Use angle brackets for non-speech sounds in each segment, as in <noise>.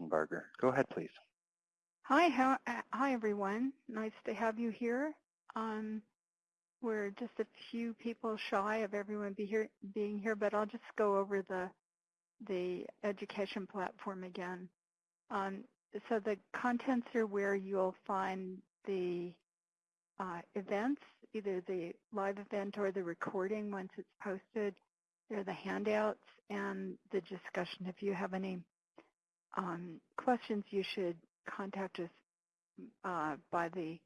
Lichtenberger. Go ahead, please. Hi, how, uh, hi everyone. Nice to have you here. Um, we're just a few people shy of everyone be here, being here, but I'll just go over the the education platform again. Um, so the contents are where you'll find the uh, events, either the live event or the recording once it's posted. There are the handouts and the discussion. If you have any um, questions, you should contact us uh, by the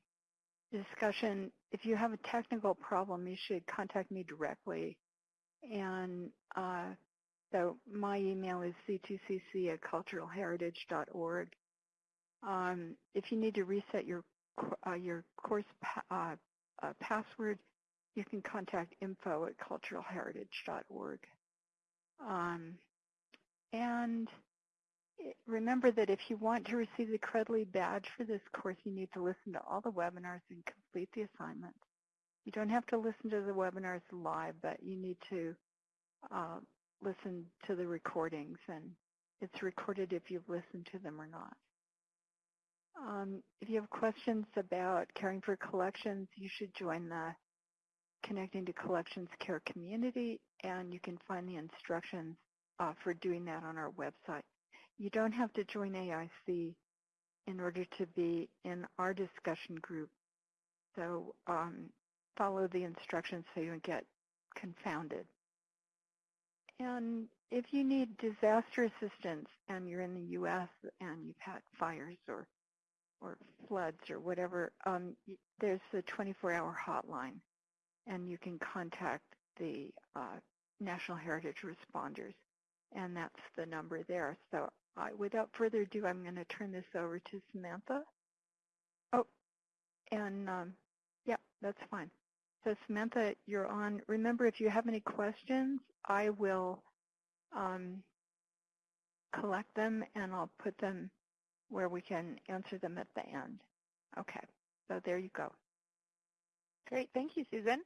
discussion. If you have a technical problem, you should contact me directly. And uh, so my email is c2cc at culturalheritage.org. Um, if you need to reset your uh, your course pa uh, uh, password, you can contact info at culturalheritage.org. Um, and remember that if you want to receive the Credly badge for this course, you need to listen to all the webinars and complete the assignments. You don't have to listen to the webinars live, but you need to uh, listen to the recordings, and it's recorded if you've listened to them or not. Um, if you have questions about caring for collections, you should join the Connecting to Collections Care community, and you can find the instructions uh, for doing that on our website. You don't have to join AIC in order to be in our discussion group. So um, follow the instructions so you don't get confounded. And if you need disaster assistance and you're in the U.S. and you've had fires or or floods or whatever, um, there's a 24-hour hotline, and you can contact the uh, National Heritage Responders, and that's the number there. So without further ado, I'm going to turn this over to Samantha. Oh, and um, yeah, that's fine. So Samantha, you're on. Remember, if you have any questions, I will um, collect them and I'll put them where we can answer them at the end. Okay, so there you go. Great, thank you, Susan.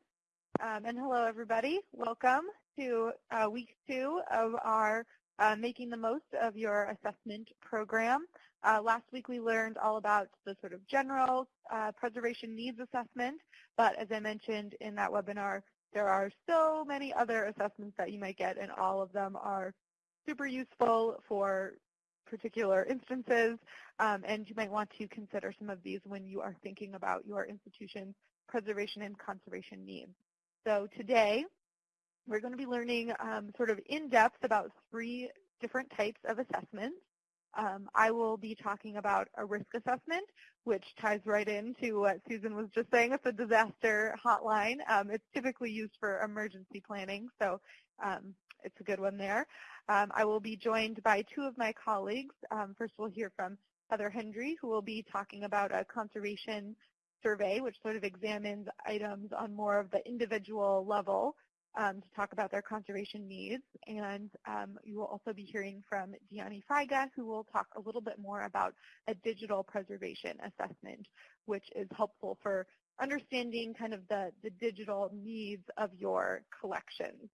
Um, and hello, everybody. Welcome to uh, week two of our uh, making the most of your assessment program. Uh, last week we learned all about the sort of general uh, preservation needs assessment, but as I mentioned in that webinar, there are so many other assessments that you might get, and all of them are super useful for particular instances, um, and you might want to consider some of these when you are thinking about your institution's preservation and conservation needs. So today, we're going to be learning um, sort of in depth about three different types of assessments. Um, I will be talking about a risk assessment, which ties right into what Susan was just saying. It's a disaster hotline. Um, it's typically used for emergency planning, so um, it's a good one there. Um, I will be joined by two of my colleagues. Um, first, we'll hear from Heather Hendry, who will be talking about a conservation survey, which sort of examines items on more of the individual level um, to talk about their conservation needs. And um, you will also be hearing from Dyani Feige, who will talk a little bit more about a digital preservation assessment, which is helpful for understanding kind of the, the digital needs of your collections.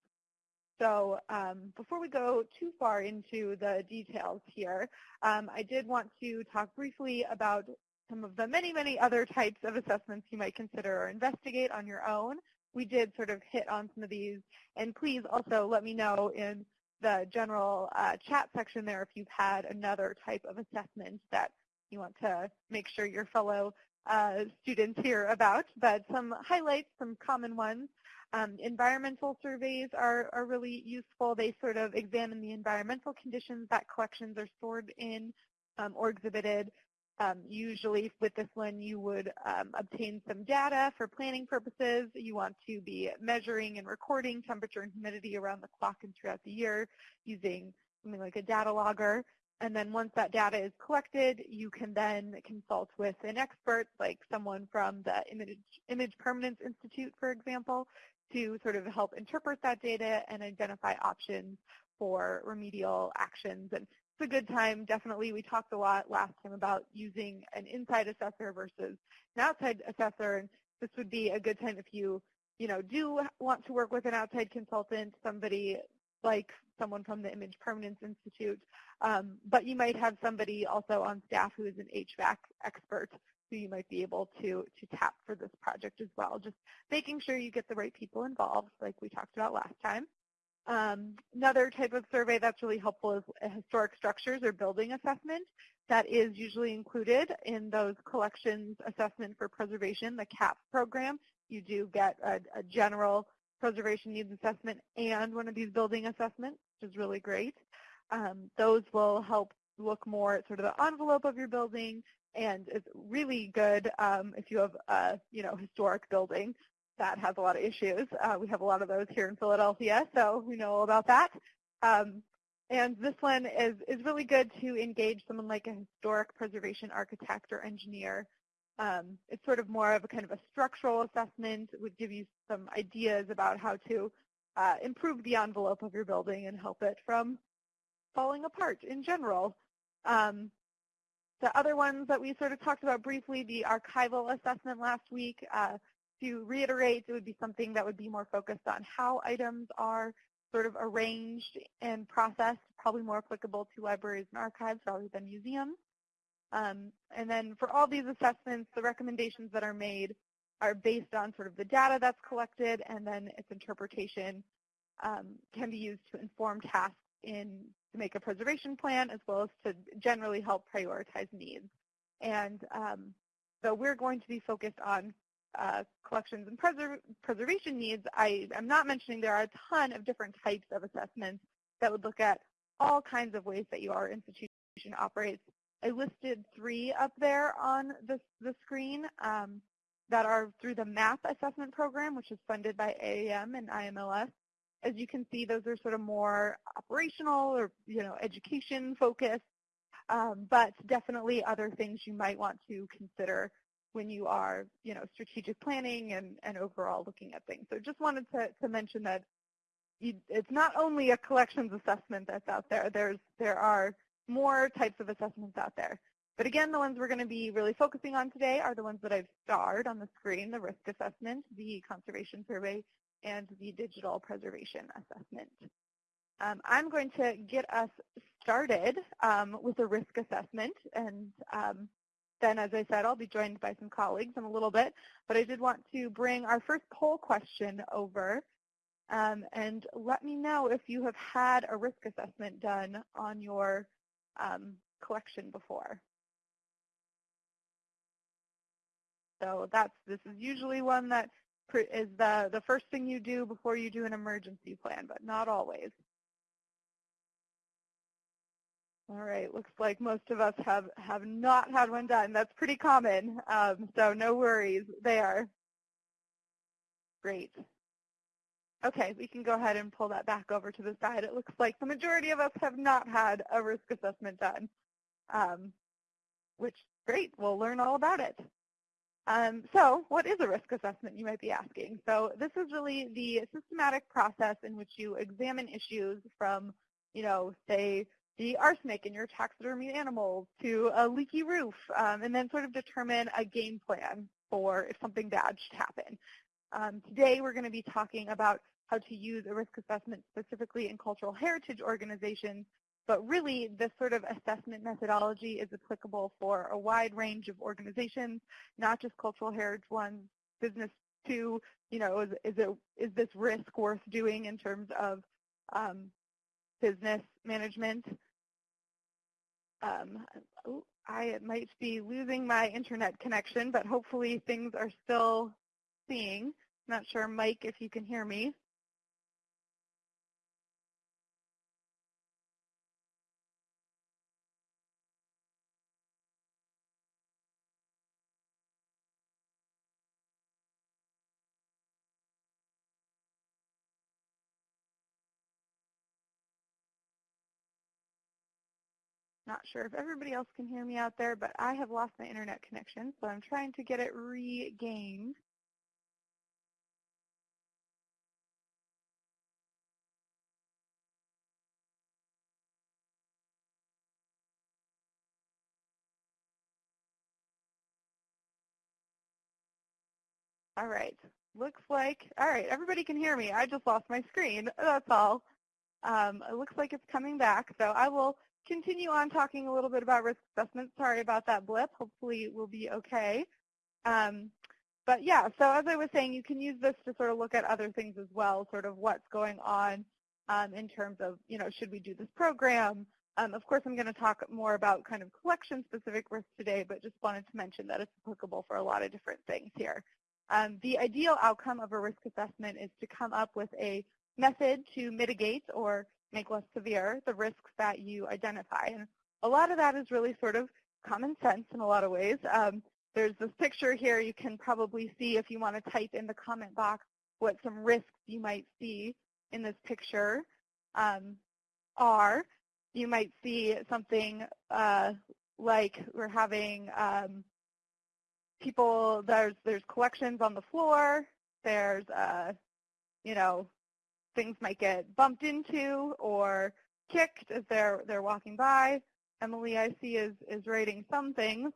So um, before we go too far into the details here, um, I did want to talk briefly about some of the many, many other types of assessments you might consider or investigate on your own we did sort of hit on some of these. And please also let me know in the general uh, chat section there if you've had another type of assessment that you want to make sure your fellow uh, students hear about. But some highlights, some common ones. Um, environmental surveys are, are really useful. They sort of examine the environmental conditions that collections are stored in um, or exhibited. Um, usually with this one you would um, obtain some data for planning purposes. You want to be measuring and recording temperature and humidity around the clock and throughout the year using something like a data logger. And then once that data is collected, you can then consult with an expert like someone from the Image, Image Permanence Institute, for example, to sort of help interpret that data and identify options for remedial actions. And it's a good time. Definitely, we talked a lot last time about using an inside assessor versus an outside assessor, and this would be a good time if you, you know, do want to work with an outside consultant, somebody like someone from the Image Permanence Institute, um, but you might have somebody also on staff who is an HVAC expert who you might be able to, to tap for this project as well. Just making sure you get the right people involved like we talked about last time. Um, another type of survey that's really helpful is historic structures or building assessment that is usually included in those collections assessment for preservation, the CAP program. You do get a, a general preservation needs assessment and one of these building assessments, which is really great. Um, those will help look more at sort of the envelope of your building, and it's really good um, if you have a you know historic building that has a lot of issues. Uh, we have a lot of those here in Philadelphia, so we know all about that. Um, and this one is, is really good to engage someone like a historic preservation architect or engineer. Um, it's sort of more of a kind of a structural assessment. It would give you some ideas about how to uh, improve the envelope of your building and help it from falling apart in general. Um, the other ones that we sort of talked about briefly, the archival assessment last week, uh, to reiterate, it would be something that would be more focused on how items are sort of arranged and processed, probably more applicable to libraries and archives rather than museums. Um, and then for all these assessments, the recommendations that are made are based on sort of the data that's collected and then its interpretation um, can be used to inform tasks in to make a preservation plan as well as to generally help prioritize needs. And um, so we're going to be focused on uh, collections and preser preservation needs, I am not mentioning there are a ton of different types of assessments that would look at all kinds of ways that your institution operates. I listed three up there on the, the screen um, that are through the MAP assessment program, which is funded by AAM and IMLS. As you can see, those are sort of more operational or you know education focused, um, but definitely other things you might want to consider when you are, you know, strategic planning and, and overall looking at things. So just wanted to, to mention that you, it's not only a collections assessment that's out there. There's, there are more types of assessments out there. But again, the ones we're going to be really focusing on today are the ones that I've starred on the screen, the risk assessment, the conservation survey, and the digital preservation assessment. Um, I'm going to get us started um, with a risk assessment, and um, then, as I said, I'll be joined by some colleagues in a little bit, but I did want to bring our first poll question over um, and let me know if you have had a risk assessment done on your um, collection before. So that's this is usually one that is the, the first thing you do before you do an emergency plan, but not always. All right, looks like most of us have, have not had one done. That's pretty common, um, so no worries there. Great. Okay, we can go ahead and pull that back over to the side. It looks like the majority of us have not had a risk assessment done, um, which great, we'll learn all about it. Um, so what is a risk assessment, you might be asking? So this is really the systematic process in which you examine issues from, you know, say the arsenic in your taxidermy animals to a leaky roof, um, and then sort of determine a game plan for if something bad should happen. Um, today we're going to be talking about how to use a risk assessment specifically in cultural heritage organizations, but really this sort of assessment methodology is applicable for a wide range of organizations, not just cultural heritage ones, business too, you know, is, is, it, is this risk worth doing in terms of um, business management. Um, I might be losing my internet connection, but hopefully things are still seeing. Not sure, Mike, if you can hear me. Not sure if everybody else can hear me out there, but I have lost my internet connection, so I'm trying to get it regained. All right, looks like, all right, everybody can hear me. I just lost my screen, that's all. Um, it looks like it's coming back, so I will continue on talking a little bit about risk assessment. Sorry about that blip. Hopefully we'll be okay. Um, but yeah, so as I was saying, you can use this to sort of look at other things as well, sort of what's going on um, in terms of, you know, should we do this program? Um, of course, I'm going to talk more about kind of collection-specific risks today, but just wanted to mention that it's applicable for a lot of different things here. Um, the ideal outcome of a risk assessment is to come up with a method to mitigate or make less severe the risks that you identify. And a lot of that is really sort of common sense in a lot of ways. Um, there's this picture here you can probably see if you want to type in the comment box what some risks you might see in this picture um, are. You might see something uh, like we're having um, people, there's, there's collections on the floor, there's, uh, you know, things might get bumped into or kicked as they're, they're walking by. Emily, I see, is, is writing some things.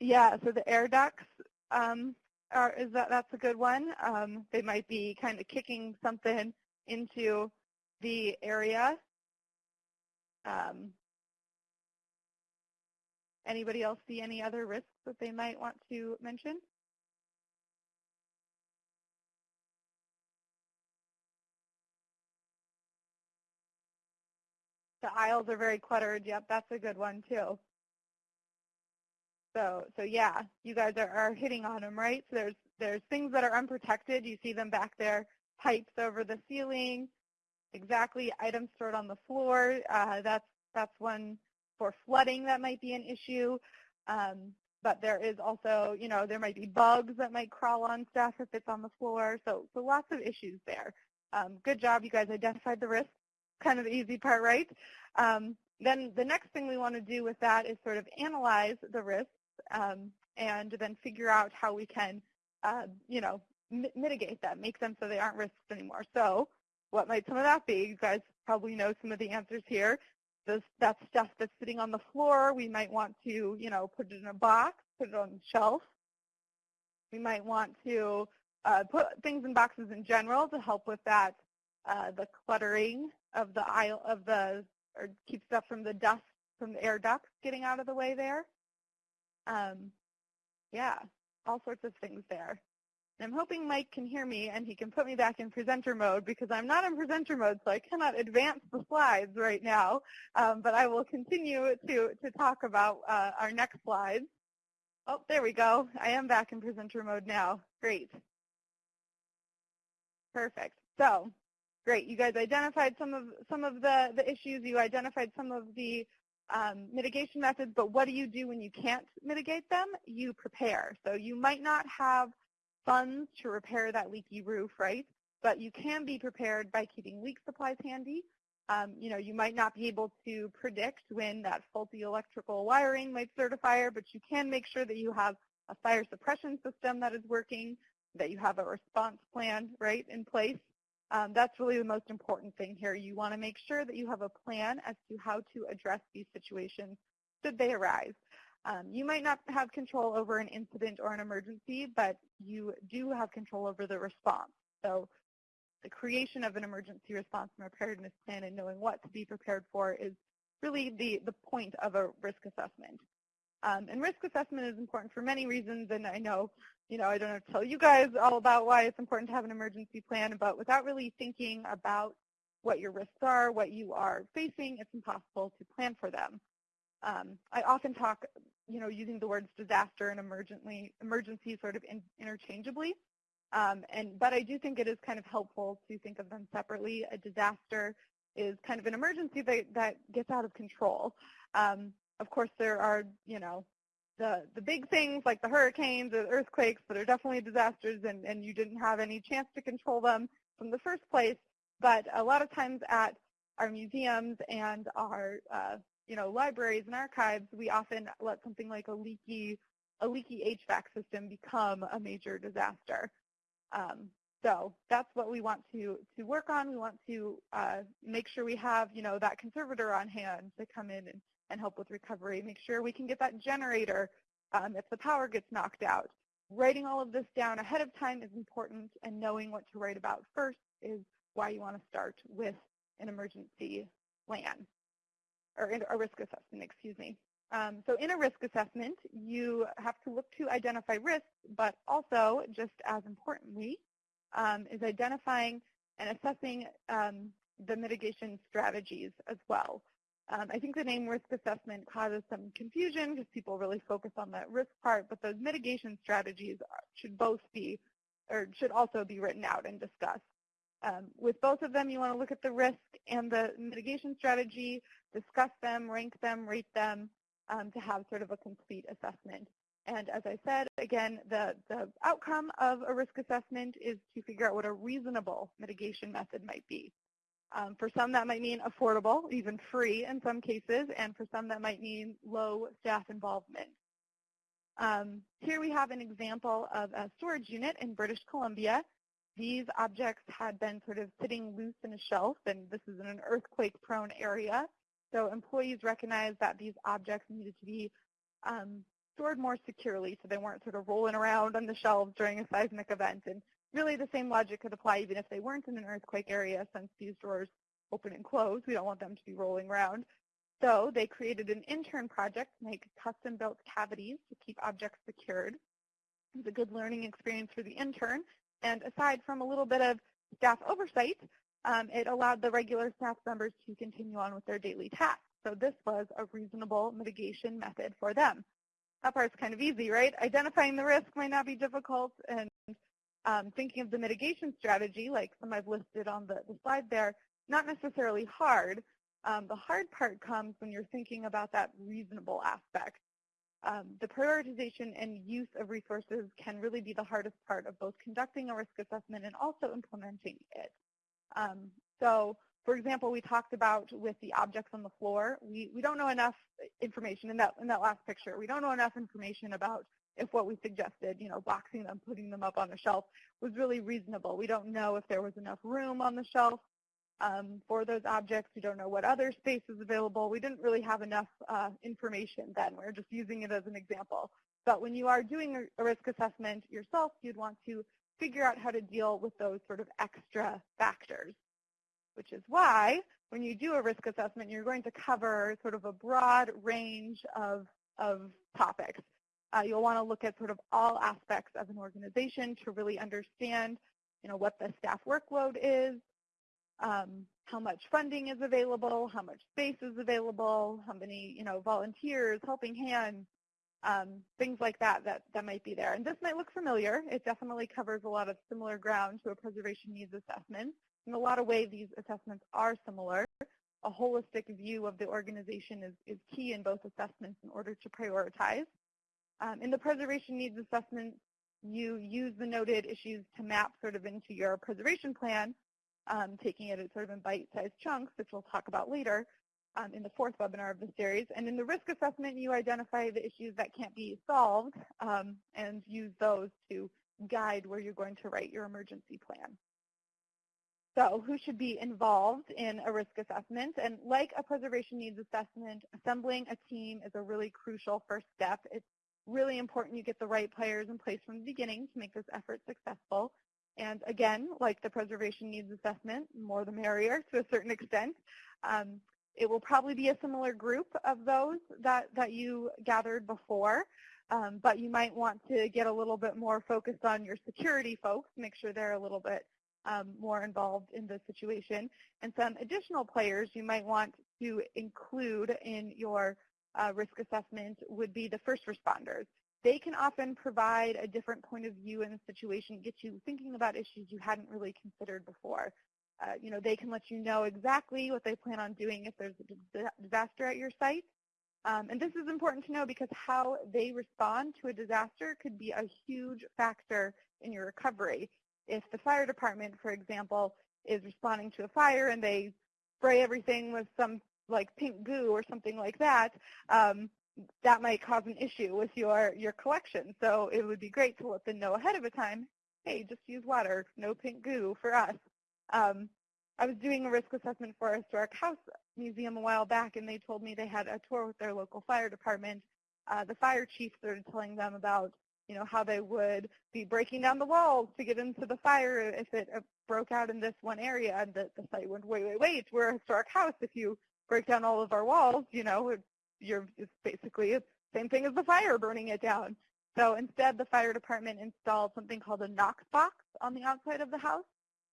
Yeah, so the air ducts um, are, is that that's a good one. Um, they might be kind of kicking something into the area. Um, anybody else see any other risks that they might want to mention? The aisles are very cluttered. Yep, that's a good one too. So, so yeah, you guys are, are hitting on them, right? So there's there's things that are unprotected. You see them back there, pipes over the ceiling, exactly items stored on the floor. Uh, that's that's one for flooding that might be an issue. Um, but there is also, you know, there might be bugs that might crawl on stuff if it's on the floor. So, so lots of issues there. Um, good job, you guys identified the risk. Kind of the easy part, right? Um, then the next thing we want to do with that is sort of analyze the risks um, and then figure out how we can, uh, you know, mitigate them, make them so they aren't risks anymore. So what might some of that be? You guys probably know some of the answers here. This, that stuff that's sitting on the floor, we might want to, you know, put it in a box, put it on the shelf. We might want to uh, put things in boxes in general to help with that, uh, the cluttering of the aisle of the, or keep stuff from the dust from the air ducts getting out of the way there. Um, yeah, all sorts of things there. I'm hoping Mike can hear me and he can put me back in presenter mode because I'm not in presenter mode, so I cannot advance the slides right now. Um, but I will continue to, to talk about uh, our next slides. Oh, there we go. I am back in presenter mode now. Great. Perfect. So, great. You guys identified some of some of the, the issues. You identified some of the um, mitigation methods, but what do you do when you can't mitigate them? You prepare. So you might not have funds to repair that leaky roof, right? But you can be prepared by keeping leak supplies handy. Um, you know, you might not be able to predict when that faulty electrical wiring might start a fire, but you can make sure that you have a fire suppression system that is working, that you have a response plan, right, in place. Um, that's really the most important thing here. You want to make sure that you have a plan as to how to address these situations should they arise. Um, you might not have control over an incident or an emergency, but you do have control over the response. So the creation of an emergency response and preparedness plan and knowing what to be prepared for is really the, the point of a risk assessment. Um, and risk assessment is important for many reasons, and I know, you know, I don't have to tell you guys all about why it's important to have an emergency plan, but without really thinking about what your risks are, what you are facing, it's impossible to plan for them. Um, I often talk, you know, using the words disaster and emergency, emergency sort of in, interchangeably, um, and but I do think it is kind of helpful to think of them separately. A disaster is kind of an emergency that, that gets out of control. Um, of course, there are, you know, the, the big things like the hurricanes or the earthquakes that are definitely disasters and, and you didn't have any chance to control them from the first place. But a lot of times at our museums and our, uh, you know, libraries and archives, we often let something like a leaky, a leaky HVAC system become a major disaster. Um, so that's what we want to, to work on. We want to uh, make sure we have, you know, that conservator on hand to come in and and help with recovery. Make sure we can get that generator um, if the power gets knocked out. writing all of this down ahead of time is important, and knowing what to write about first is why you want to start with an emergency plan, or a risk assessment, excuse me. Um, so in a risk assessment, you have to look to identify risks, but also, just as importantly, um, is identifying and assessing um, the mitigation strategies as well. Um, I think the name risk assessment causes some confusion because people really focus on the risk part, but those mitigation strategies should both be, or should also be written out and discussed. Um, with both of them, you want to look at the risk and the mitigation strategy, discuss them, rank them, rate them um, to have sort of a complete assessment. And as I said, again, the, the outcome of a risk assessment is to figure out what a reasonable mitigation method might be. Um, for some, that might mean affordable, even free in some cases, and for some, that might mean low staff involvement. Um, here we have an example of a storage unit in British Columbia. These objects had been sort of sitting loose in a shelf, and this is in an earthquake-prone area. So employees recognized that these objects needed to be um, stored more securely so they weren't sort of rolling around on the shelves during a seismic event. And really the same logic could apply even if they weren't in an earthquake area since these drawers open and close. We don't want them to be rolling around. So they created an intern project to make custom-built cavities to keep objects secured. It was a good learning experience for the intern. And aside from a little bit of staff oversight, um, it allowed the regular staff members to continue on with their daily tasks. So this was a reasonable mitigation method for them. That part's kind of easy, right? Identifying the risk might not be difficult, and um, thinking of the mitigation strategy, like some I've listed on the, the slide there, not necessarily hard. Um, the hard part comes when you're thinking about that reasonable aspect. Um, the prioritization and use of resources can really be the hardest part of both conducting a risk assessment and also implementing it. Um, so, for example, we talked about with the objects on the floor, we, we don't know enough information in that, in that last picture. We don't know enough information about if what we suggested, you know, boxing them, putting them up on a shelf was really reasonable. We don't know if there was enough room on the shelf um, for those objects. We don't know what other space is available. We didn't really have enough uh, information then. We're just using it as an example. But when you are doing a risk assessment yourself, you'd want to figure out how to deal with those sort of extra factors, which is why when you do a risk assessment, you're going to cover sort of a broad range of, of topics. Uh, you'll want to look at sort of all aspects of an organization to really understand, you know, what the staff workload is, um, how much funding is available, how much space is available, how many, you know, volunteers, helping hands, um, things like that, that that might be there. And this might look familiar. It definitely covers a lot of similar ground to a preservation needs assessment. In a lot of ways, these assessments are similar. A holistic view of the organization is, is key in both assessments in order to prioritize. Um, in the preservation needs assessment, you use the noted issues to map sort of into your preservation plan, um, taking it sort of in bite-sized chunks, which we'll talk about later um, in the fourth webinar of the series. And in the risk assessment, you identify the issues that can't be solved um, and use those to guide where you're going to write your emergency plan. So who should be involved in a risk assessment? And like a preservation needs assessment, assembling a team is a really crucial first step. It's really important you get the right players in place from the beginning to make this effort successful. And again, like the preservation needs assessment, more the merrier to a certain extent. Um, it will probably be a similar group of those that, that you gathered before, um, but you might want to get a little bit more focused on your security folks, make sure they're a little bit um, more involved in the situation. And some additional players you might want to include in your uh, risk assessment would be the first responders. They can often provide a different point of view in the situation, get you thinking about issues you hadn't really considered before. Uh, you know, they can let you know exactly what they plan on doing if there's a disaster at your site. Um, and this is important to know because how they respond to a disaster could be a huge factor in your recovery. If the fire department, for example, is responding to a fire and they spray everything with some like pink goo or something like that, um, that might cause an issue with your, your collection. So it would be great to let them know ahead of a time, hey, just use water, no pink goo for us. Um, I was doing a risk assessment for a historic house museum a while back, and they told me they had a tour with their local fire department. Uh, the fire chief started telling them about you know, how they would be breaking down the walls to get into the fire if it uh, broke out in this one area. And the, the site went, wait, wait, wait, we're a historic house. If you break down all of our walls, you know, you're, it's basically the same thing as the fire burning it down. So instead, the fire department installed something called a Knox box on the outside of the house,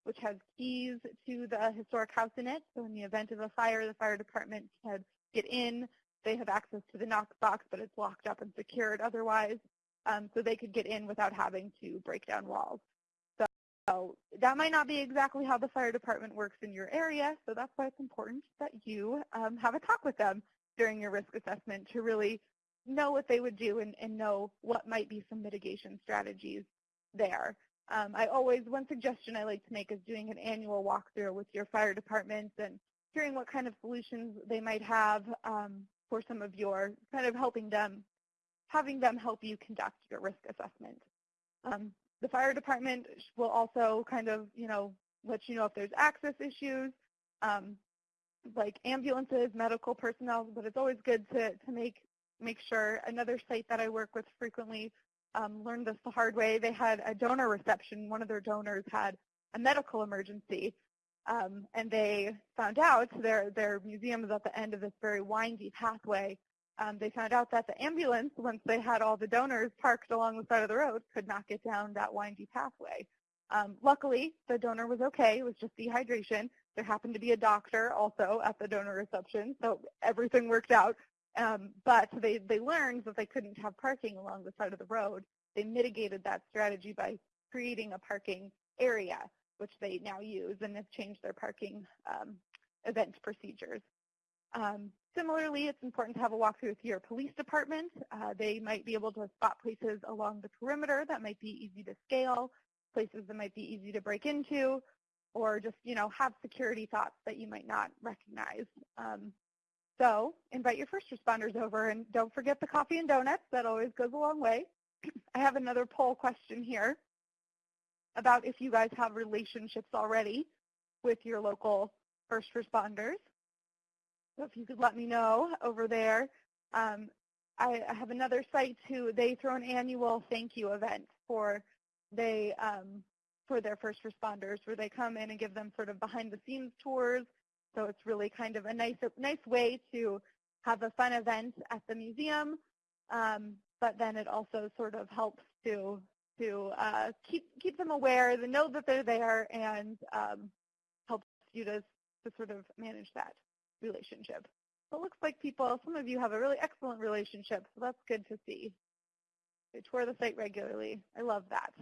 which has keys to the historic house in it. So in the event of a fire, the fire department can get in. They have access to the Knox box, but it's locked up and secured otherwise um, so they could get in without having to break down walls. So, so that might not be exactly how the fire department works in your area, so that's why it's important that you um, have a talk with them during your risk assessment to really know what they would do and, and know what might be some mitigation strategies there. Um, I always, one suggestion I like to make is doing an annual walkthrough with your fire departments and hearing what kind of solutions they might have um, for some of your, kind of helping them having them help you conduct your risk assessment. Um, the fire department will also kind of, you know, let you know if there's access issues, um, like ambulances, medical personnel, but it's always good to, to make, make sure. Another site that I work with frequently um, learned this the hard way. They had a donor reception. One of their donors had a medical emergency, um, and they found out their, their museum is at the end of this very windy pathway um, they found out that the ambulance, once they had all the donors parked along the side of the road, could not get down that windy pathway. Um, luckily, the donor was okay. It was just dehydration. There happened to be a doctor also at the donor reception, so everything worked out. Um, but they, they learned that they couldn't have parking along the side of the road. They mitigated that strategy by creating a parking area, which they now use and have changed their parking um, event procedures. Um, similarly, it's important to have a walkthrough with your police department. Uh, they might be able to spot places along the perimeter that might be easy to scale, places that might be easy to break into, or just, you know, have security thoughts that you might not recognize. Um, so invite your first responders over and don't forget the coffee and donuts. That always goes a long way. <clears throat> I have another poll question here about if you guys have relationships already with your local first responders. So if you could let me know over there. Um, I, I, have another site too. They throw an annual thank you event for they um, for their first responders, where they come in and give them sort of behind the scenes tours. So it's really kind of a nice nice way to have a fun event at the museum, um, but then it also sort of helps to to uh, keep keep them aware, to know that they're there, and um, helps you to to sort of manage that relationship. So it looks like people, some of you have a really excellent relationship, so that's good to see. They tour the site regularly. I love that.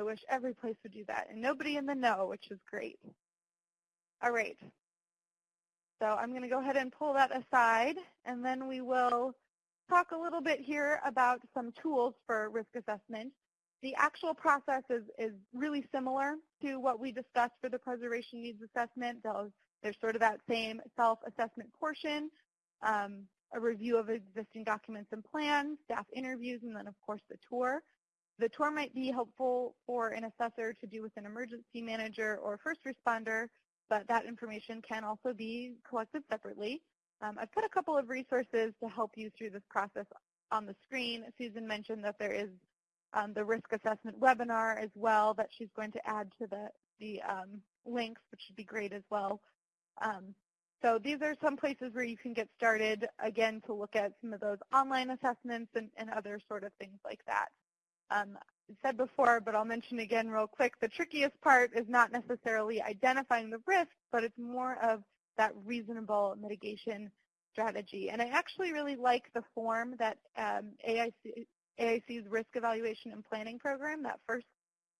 I wish every place would do that. And nobody in the know, which is great. All right. So I'm going to go ahead and pull that aside, and then we will talk a little bit here about some tools for risk assessment. The actual process is, is really similar to what we discussed for the preservation needs assessment. Those there's sort of that same self-assessment portion, um, a review of existing documents and plans, staff interviews, and then of course the tour. The tour might be helpful for an assessor to do with an emergency manager or first responder, but that information can also be collected separately. Um, I've put a couple of resources to help you through this process on the screen. Susan mentioned that there is um, the risk assessment webinar as well that she's going to add to the, the um, links, which would be great as well. Um, so these are some places where you can get started, again, to look at some of those online assessments and, and other sort of things like that. Um, said before, but I'll mention again real quick, the trickiest part is not necessarily identifying the risk, but it's more of that reasonable mitigation strategy. And I actually really like the form that um, AIC, AIC's Risk Evaluation and Planning Program, that first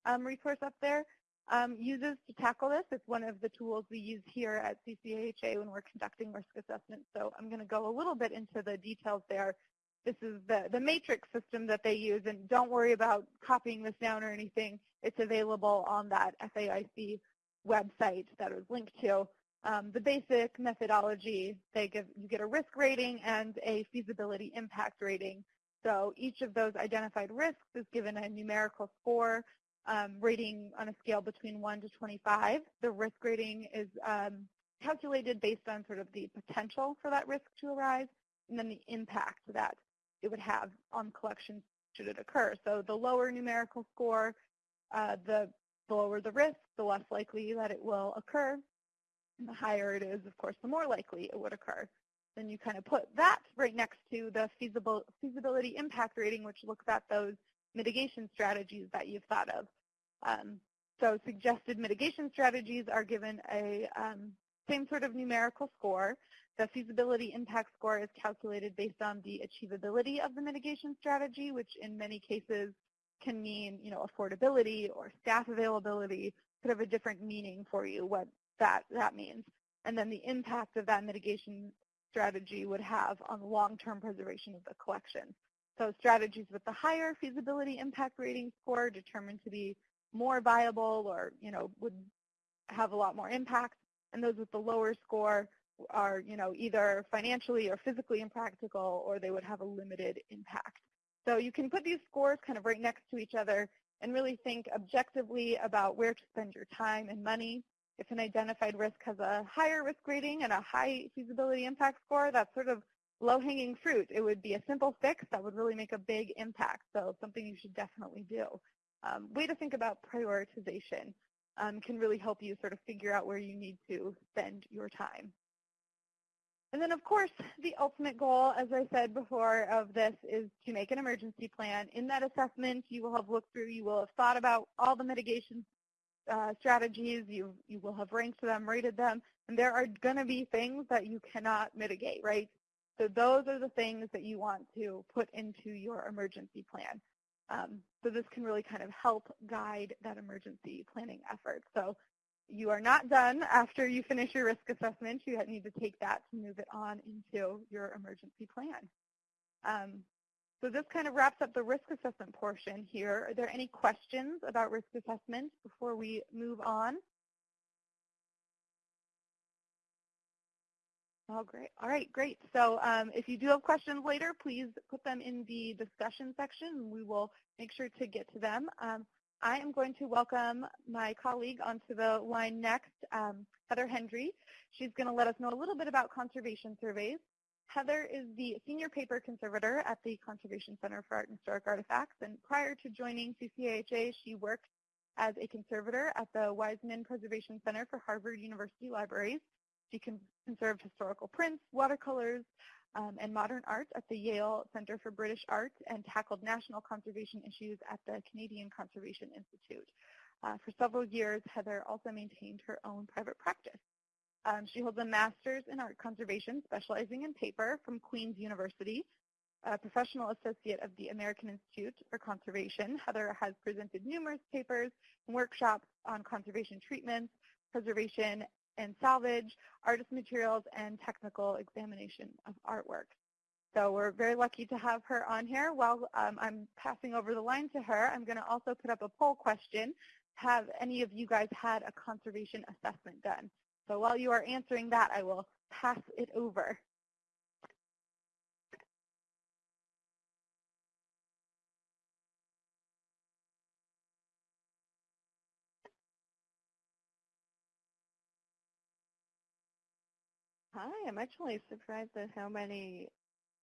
um, resource up there, um, uses to tackle this. It's one of the tools we use here at CCAHA when we're conducting risk assessment. So I'm going to go a little bit into the details there. This is the, the matrix system that they use, and don't worry about copying this down or anything. It's available on that FAIC website that was linked to. Um, the basic methodology, they give, you get a risk rating and a feasibility impact rating. So each of those identified risks is given a numerical score um, rating on a scale between 1 to 25. The risk rating is um, calculated based on sort of the potential for that risk to arise and then the impact that it would have on collection should it occur. So the lower numerical score, uh, the, the lower the risk, the less likely that it will occur. And the higher it is, of course, the more likely it would occur. Then you kind of put that right next to the feasible, feasibility impact rating, which looks at those mitigation strategies that you've thought of. Um, so suggested mitigation strategies are given a um, same sort of numerical score. The feasibility impact score is calculated based on the achievability of the mitigation strategy, which in many cases can mean, you know, affordability or staff availability, could have a different meaning for you what that, that means. And then the impact of that mitigation strategy would have on long-term preservation of the collection. So strategies with the higher feasibility impact rating score determined to be more viable or, you know, would have a lot more impact. And those with the lower score are, you know, either financially or physically impractical or they would have a limited impact. So you can put these scores kind of right next to each other and really think objectively about where to spend your time and money. If an identified risk has a higher risk rating and a high feasibility impact score, that's sort of low-hanging fruit. It would be a simple fix that would really make a big impact, so something you should definitely do. Um, way to think about prioritization um, can really help you sort of figure out where you need to spend your time. And then, of course, the ultimate goal, as I said before, of this is to make an emergency plan. In that assessment, you will have looked through, you will have thought about all the mitigation uh, strategies, you, you will have ranked them, rated them, and there are going to be things that you cannot mitigate, right? So those are the things that you want to put into your emergency plan. Um, so this can really kind of help guide that emergency planning effort. So you are not done after you finish your risk assessment. You need to take that to move it on into your emergency plan. Um, so this kind of wraps up the risk assessment portion here. Are there any questions about risk assessment before we move on? Oh, great. All right, great. So um, if you do have questions later, please put them in the discussion section. We will make sure to get to them. Um, I am going to welcome my colleague onto the line next, um, Heather Hendry. She's going to let us know a little bit about conservation surveys. Heather is the senior paper conservator at the Conservation Center for Art and Historic Artifacts, and prior to joining CCAHA, she worked as a conservator at the Weissman Preservation Center for Harvard University Libraries. She conserved historical prints, watercolors, um, and modern art at the Yale Center for British Art and tackled national conservation issues at the Canadian Conservation Institute. Uh, for several years, Heather also maintained her own private practice. Um, she holds a master's in art conservation, specializing in paper from Queen's University, a professional associate of the American Institute for Conservation. Heather has presented numerous papers and workshops on conservation treatments, preservation, and salvage, artist materials, and technical examination of artwork. So we're very lucky to have her on here. While um, I'm passing over the line to her, I'm going to also put up a poll question. Have any of you guys had a conservation assessment done? So while you are answering that, I will pass it over. Hi, I'm actually surprised at how many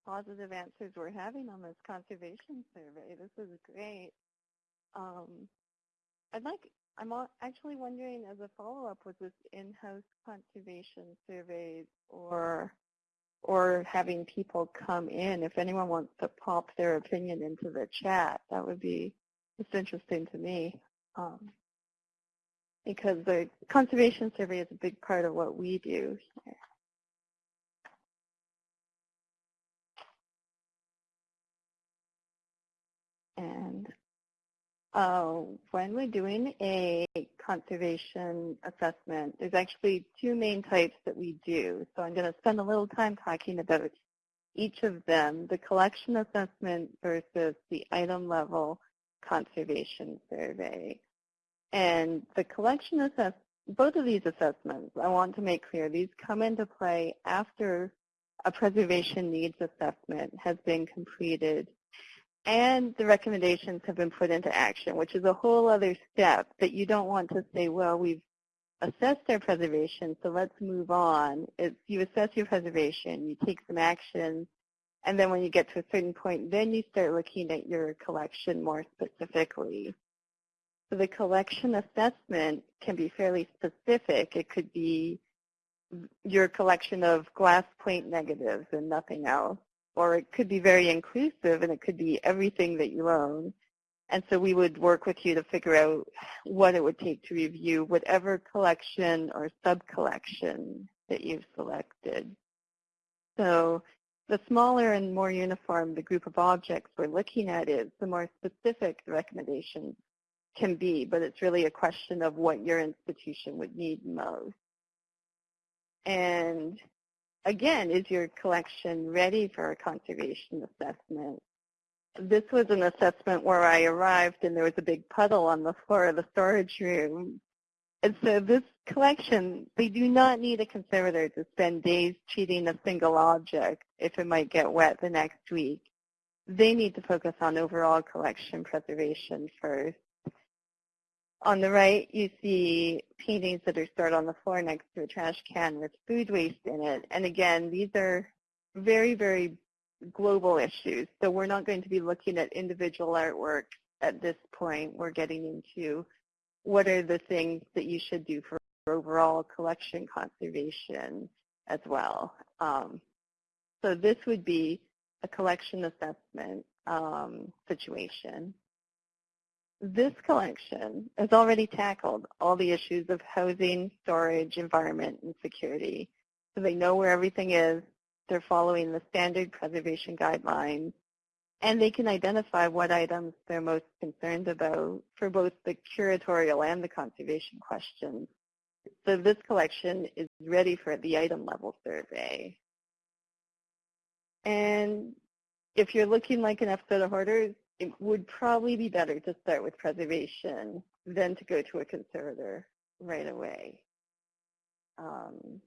positive answers we're having on this conservation survey. This is great. Um, I'd like, I'm actually wondering as a follow-up, was this in-house conservation surveys or or having people come in? If anyone wants to pop their opinion into the chat, that would be just interesting to me. Um, because the conservation survey is a big part of what we do here. And uh, when we're doing a conservation assessment, there's actually two main types that we do. So I'm going to spend a little time talking about each of them, the collection assessment versus the item level conservation survey. And the collection assessment, both of these assessments, I want to make clear, these come into play after a preservation needs assessment has been completed and the recommendations have been put into action, which is a whole other step that you don't want to say, well, we've assessed our preservation, so let's move on. It's, you assess your preservation, you take some action, And then when you get to a certain point, then you start looking at your collection more specifically. So the collection assessment can be fairly specific. It could be your collection of glass plate negatives and nothing else. Or it could be very inclusive and it could be everything that you own. And so we would work with you to figure out what it would take to review whatever collection or sub-collection that you've selected. So the smaller and more uniform the group of objects we're looking at is, the more specific the recommendations can be, but it's really a question of what your institution would need most. And again, is your collection ready for a conservation assessment? This was an assessment where I arrived and there was a big puddle on the floor of the storage room. And so this collection, they do not need a conservator to spend days treating a single object if it might get wet the next week. They need to focus on overall collection preservation first. On the right, you see paintings that are stored on the floor next to a trash can with food waste in it. And again, these are very, very global issues. So we're not going to be looking at individual artwork at this point. We're getting into what are the things that you should do for overall collection conservation as well. Um, so this would be a collection assessment um, situation. This collection has already tackled all the issues of housing, storage, environment, and security. So they know where everything is. They're following the standard preservation guidelines. And they can identify what items they're most concerned about for both the curatorial and the conservation questions. So this collection is ready for the item level survey. And if you're looking like an episode of Hoarders, it would probably be better to start with preservation than to go to a conservator right away. Um,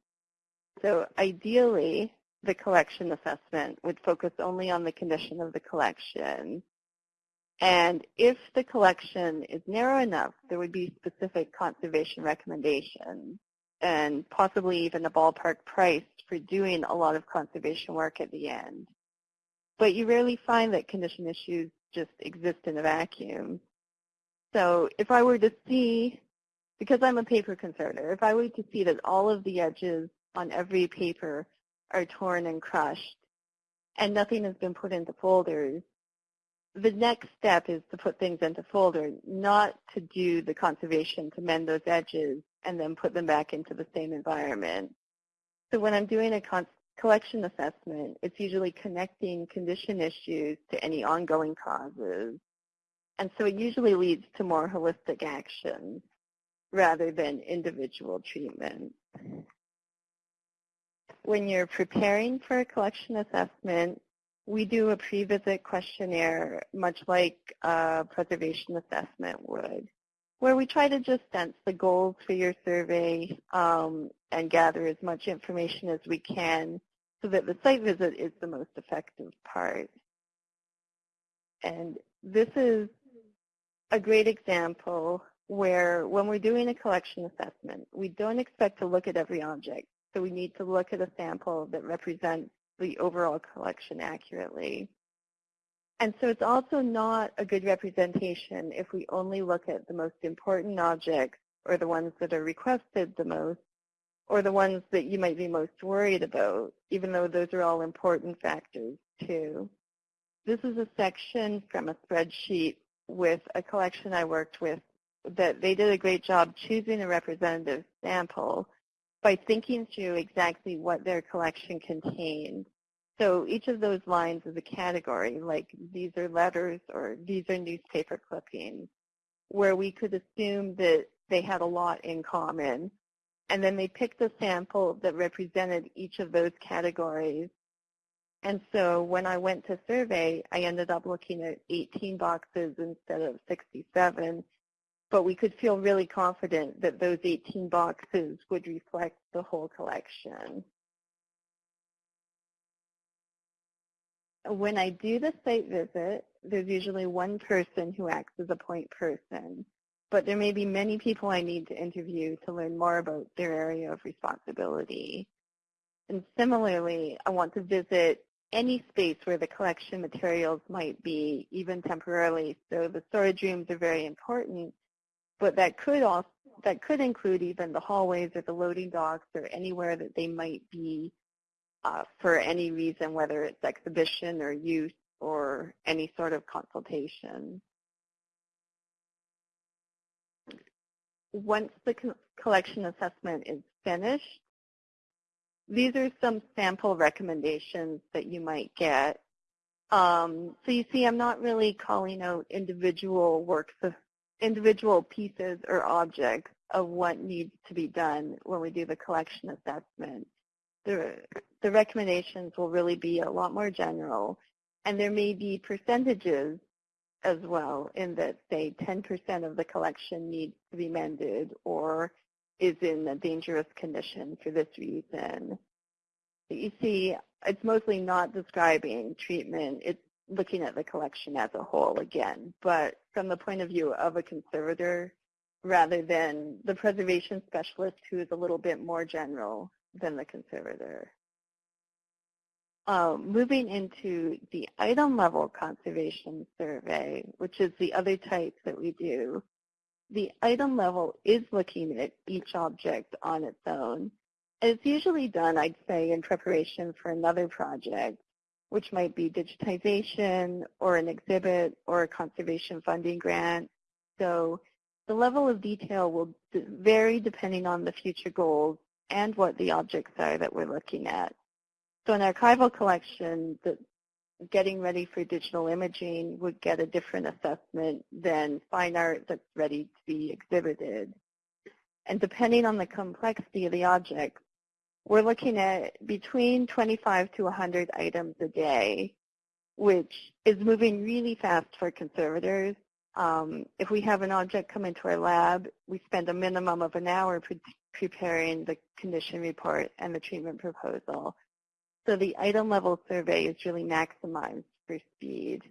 so ideally, the collection assessment would focus only on the condition of the collection. And if the collection is narrow enough, there would be specific conservation recommendations and possibly even a ballpark price for doing a lot of conservation work at the end. But you rarely find that condition issues just exist in a vacuum. So if I were to see, because I'm a paper conservator, if I were to see that all of the edges on every paper are torn and crushed and nothing has been put into folders, the next step is to put things into folders, not to do the conservation to mend those edges and then put them back into the same environment. So when I'm doing a collection assessment, it's usually connecting condition issues to any ongoing causes. And so it usually leads to more holistic actions rather than individual treatment. When you're preparing for a collection assessment, we do a pre-visit questionnaire much like a preservation assessment would, where we try to just sense the goals for your survey um, and gather as much information as we can so that the site visit is the most effective part. And this is a great example where when we're doing a collection assessment, we don't expect to look at every object. So we need to look at a sample that represents the overall collection accurately. And so it's also not a good representation if we only look at the most important objects or the ones that are requested the most or the ones that you might be most worried about, even though those are all important factors too. This is a section from a spreadsheet with a collection I worked with that they did a great job choosing a representative sample by thinking through exactly what their collection contained. So each of those lines is a category, like these are letters or these are newspaper clippings, where we could assume that they had a lot in common and then they picked a sample that represented each of those categories. And so when I went to survey, I ended up looking at 18 boxes instead of 67. But we could feel really confident that those 18 boxes would reflect the whole collection. When I do the site visit, there's usually one person who acts as a point person but there may be many people I need to interview to learn more about their area of responsibility. And similarly, I want to visit any space where the collection materials might be, even temporarily. So the storage rooms are very important, but that could also that could include even the hallways or the loading docks or anywhere that they might be uh, for any reason, whether it's exhibition or use or any sort of consultation. Once the co collection assessment is finished, these are some sample recommendations that you might get. Um, so you see, I'm not really calling out individual works of individual pieces or objects of what needs to be done when we do the collection assessment. The, the recommendations will really be a lot more general, and there may be percentages as well in that, say, 10% of the collection needs to be mended or is in a dangerous condition for this reason. You see, it's mostly not describing treatment. It's looking at the collection as a whole again, but from the point of view of a conservator rather than the preservation specialist who is a little bit more general than the conservator. Um, moving into the item level conservation survey, which is the other type that we do, the item level is looking at each object on its own. It's usually done, I'd say, in preparation for another project, which might be digitization or an exhibit or a conservation funding grant. So the level of detail will vary depending on the future goals and what the objects are that we're looking at. So an archival collection, the, getting ready for digital imaging would get a different assessment than fine art that's ready to be exhibited. And depending on the complexity of the object, we're looking at between 25 to 100 items a day, which is moving really fast for conservators. Um, if we have an object come into our lab, we spend a minimum of an hour pre preparing the condition report and the treatment proposal. So the item level survey is really maximized for speed.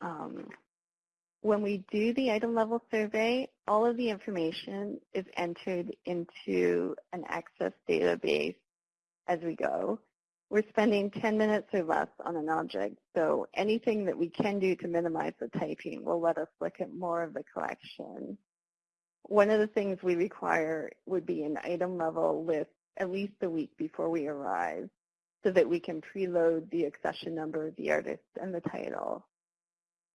Um, when we do the item level survey, all of the information is entered into an access database as we go. We're spending 10 minutes or less on an object, so anything that we can do to minimize the typing will let us look at more of the collection. One of the things we require would be an item level list at least a week before we arrive so that we can preload the accession number of the artist and the title.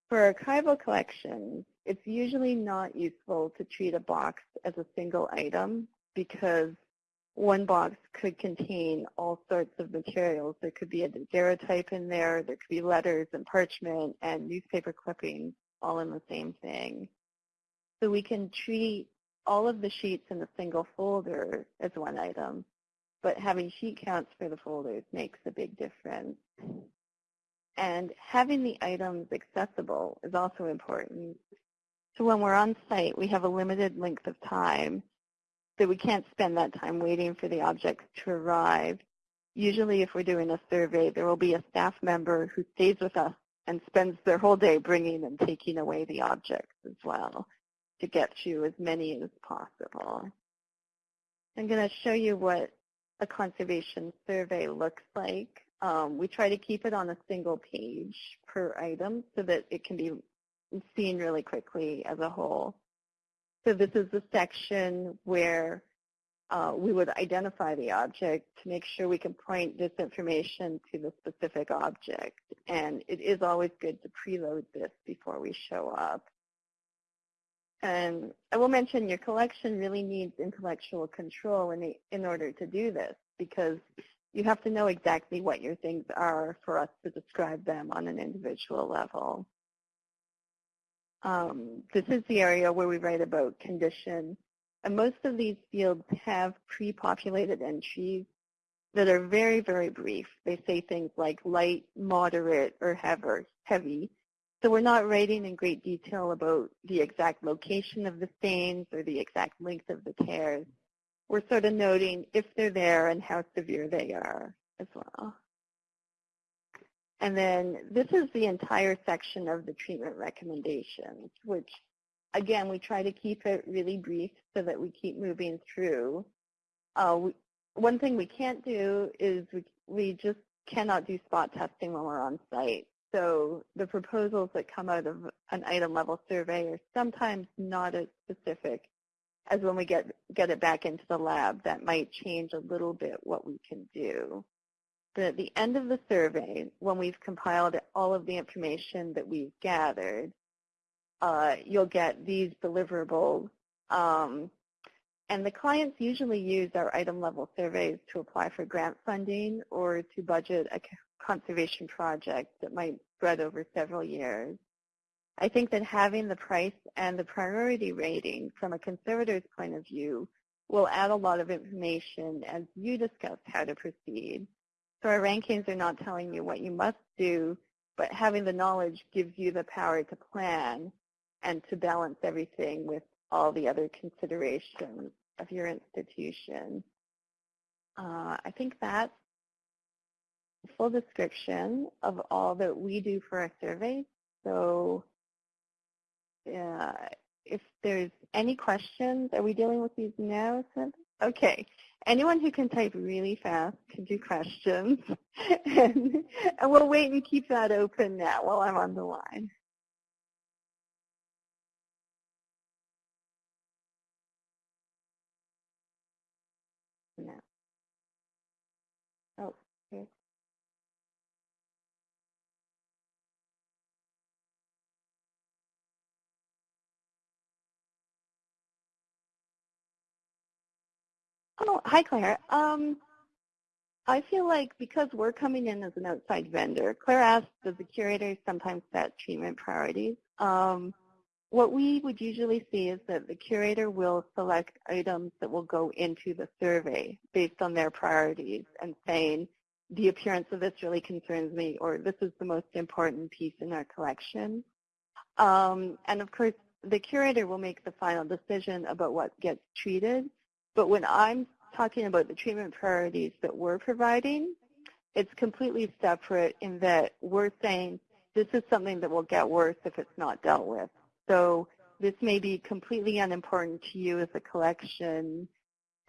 For archival collections, it's usually not useful to treat a box as a single item because one box could contain all sorts of materials. There could be a daguerreotype in there, there could be letters and parchment and newspaper clippings all in the same thing. So we can treat all of the sheets in a single folder as one item but having sheet counts for the folders makes a big difference. And having the items accessible is also important. So when we're on site, we have a limited length of time, so we can't spend that time waiting for the objects to arrive. Usually if we're doing a survey, there will be a staff member who stays with us and spends their whole day bringing and taking away the objects as well to get you as many as possible. I'm going to show you what a conservation survey looks like. Um, we try to keep it on a single page per item so that it can be seen really quickly as a whole. So this is the section where uh, we would identify the object to make sure we can point this information to the specific object. And it is always good to preload this before we show up. And I will mention your collection really needs intellectual control in, the, in order to do this because you have to know exactly what your things are for us to describe them on an individual level. Um, this is the area where we write about condition. And most of these fields have pre-populated entries that are very, very brief. They say things like light, moderate, or heavy. So we're not writing in great detail about the exact location of the stains or the exact length of the tears. We're sort of noting if they're there and how severe they are as well. And then this is the entire section of the treatment recommendations, which again, we try to keep it really brief so that we keep moving through. Uh, we, one thing we can't do is we, we just cannot do spot testing when we're on site. So the proposals that come out of an item level survey are sometimes not as specific as when we get, get it back into the lab. That might change a little bit what we can do. But at the end of the survey, when we've compiled all of the information that we've gathered, uh, you'll get these deliverables. Um, and the clients usually use our item level surveys to apply for grant funding or to budget a conservation project that might spread over several years. I think that having the price and the priority rating from a conservator's point of view will add a lot of information as you discuss how to proceed. So our rankings are not telling you what you must do, but having the knowledge gives you the power to plan and to balance everything with all the other considerations of your institution. Uh, I think that's full description of all that we do for our surveys. So uh, if there's any questions, are we dealing with these now? Okay. Anyone who can type really fast can do questions. <laughs> and, and we'll wait and keep that open now while I'm on the line. No. Oh, here. Oh, hi, Claire. Um, I feel like because we're coming in as an outside vendor, Claire asked, does the curator sometimes set treatment priorities? Um, what we would usually see is that the curator will select items that will go into the survey based on their priorities and saying, the appearance of this really concerns me, or this is the most important piece in our collection. Um, and of course, the curator will make the final decision about what gets treated, but when I'm talking about the treatment priorities that we're providing, it's completely separate in that we're saying this is something that will get worse if it's not dealt with. So this may be completely unimportant to you as a collection,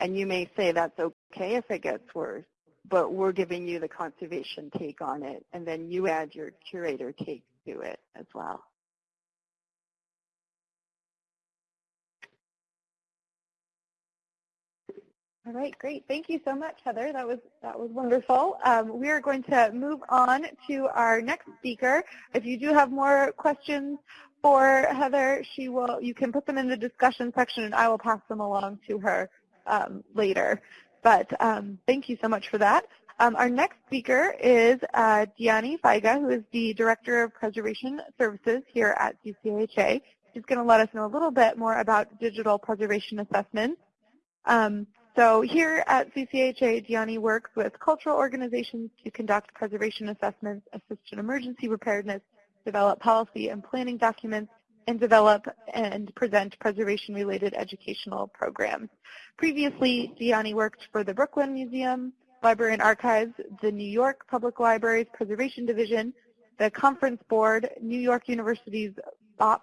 and you may say that's okay if it gets worse, but we're giving you the conservation take on it, and then you add your curator take to it as well. All right, great. Thank you so much, Heather. That was that was wonderful. Um, we are going to move on to our next speaker. If you do have more questions for Heather, she will. You can put them in the discussion section, and I will pass them along to her um, later. But um, thank you so much for that. Um, our next speaker is uh, Dyani Feige, who is the Director of Preservation Services here at CCHA. She's going to let us know a little bit more about digital preservation assessments. Um, so here at CCHA, Dyani works with cultural organizations to conduct preservation assessments, assist in emergency preparedness, develop policy and planning documents, and develop and present preservation-related educational programs. Previously, Dyani worked for the Brooklyn Museum, Library and Archives, the New York Public Library's Preservation Division, the Conference Board, New York University's Bobst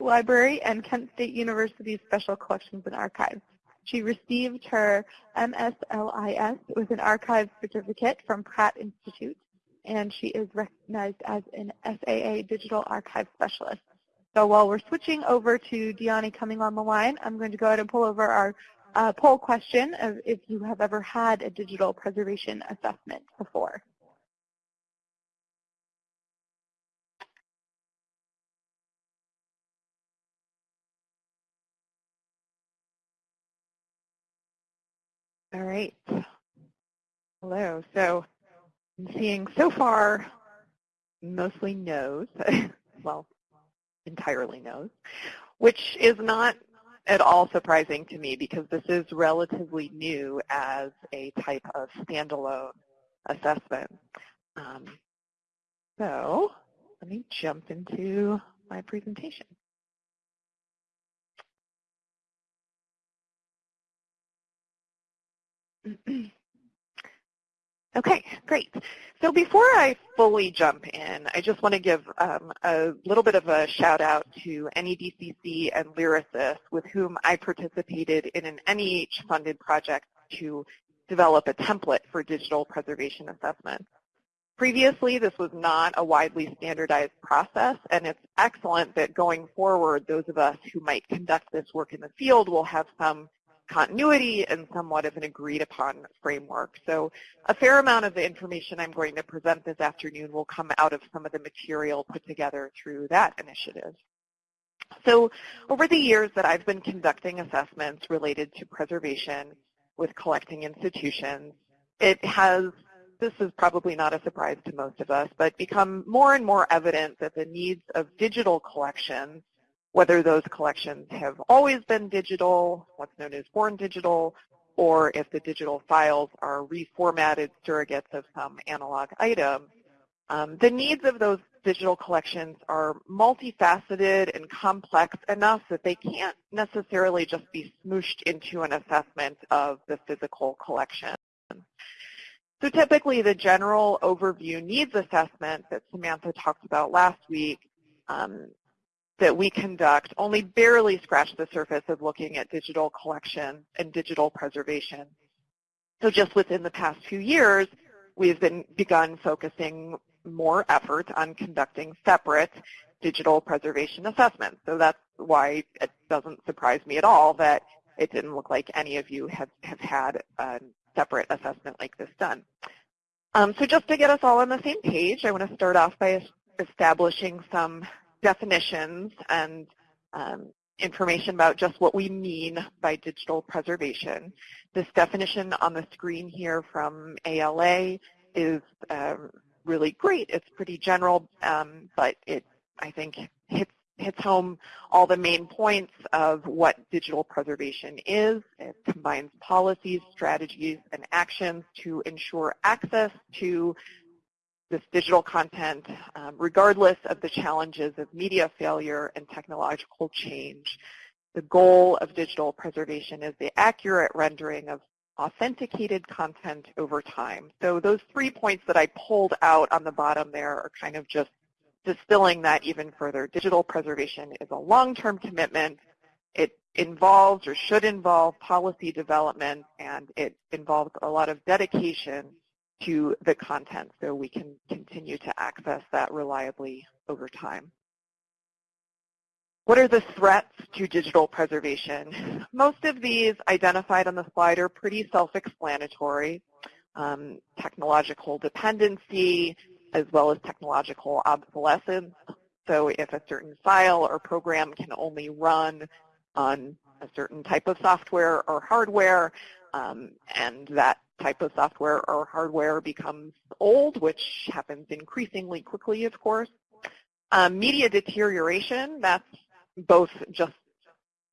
Library, and Kent State University's Special Collections and Archives. She received her MSLIS with an archive certificate from Pratt Institute, and she is recognized as an SAA Digital Archive Specialist. So while we're switching over to Dyani coming on the line, I'm going to go ahead and pull over our uh, poll question of if you have ever had a digital preservation assessment before. All right. Hello. So I'm seeing so far mostly no's, <laughs> well, entirely no's, which is not at all surprising to me because this is relatively new as a type of standalone assessment. Um, so let me jump into my presentation. <clears throat> Okay, great. So before I fully jump in, I just want to give um, a little bit of a shout out to NEDCC and Lyrasis with whom I participated in an NEH-funded project to develop a template for digital preservation assessment. Previously, this was not a widely standardized process, and it's excellent that going forward, those of us who might conduct this work in the field will have some continuity and somewhat of an agreed upon framework. So a fair amount of the information I'm going to present this afternoon will come out of some of the material put together through that initiative. So over the years that I've been conducting assessments related to preservation with collecting institutions, it has, this is probably not a surprise to most of us, but become more and more evident that the needs of digital collections whether those collections have always been digital, what's known as born digital, or if the digital files are reformatted surrogates of some analog item. Um, the needs of those digital collections are multifaceted and complex enough that they can't necessarily just be smooshed into an assessment of the physical collection. So typically the general overview needs assessment that Samantha talked about last week um, that we conduct only barely scratch the surface of looking at digital collection and digital preservation. So just within the past few years, we've been begun focusing more effort on conducting separate digital preservation assessments. So that's why it doesn't surprise me at all that it didn't look like any of you have, have had a separate assessment like this done. Um, so just to get us all on the same page, I want to start off by establishing some definitions and um, information about just what we mean by digital preservation. This definition on the screen here from ALA is um, really great. It's pretty general, um, but it, I think, hits, hits home all the main points of what digital preservation is. It combines policies, strategies, and actions to ensure access to this digital content, um, regardless of the challenges of media failure and technological change. The goal of digital preservation is the accurate rendering of authenticated content over time. So those three points that I pulled out on the bottom there are kind of just distilling that even further. Digital preservation is a long-term commitment. It involves or should involve policy development, and it involves a lot of dedication to the content so we can continue to access that reliably over time. What are the threats to digital preservation? <laughs> Most of these identified on the slide are pretty self-explanatory. Um, technological dependency, as well as technological obsolescence. So if a certain file or program can only run on a certain type of software or hardware, um, and that type of software or hardware becomes old, which happens increasingly quickly, of course. Um, media deterioration, that's both just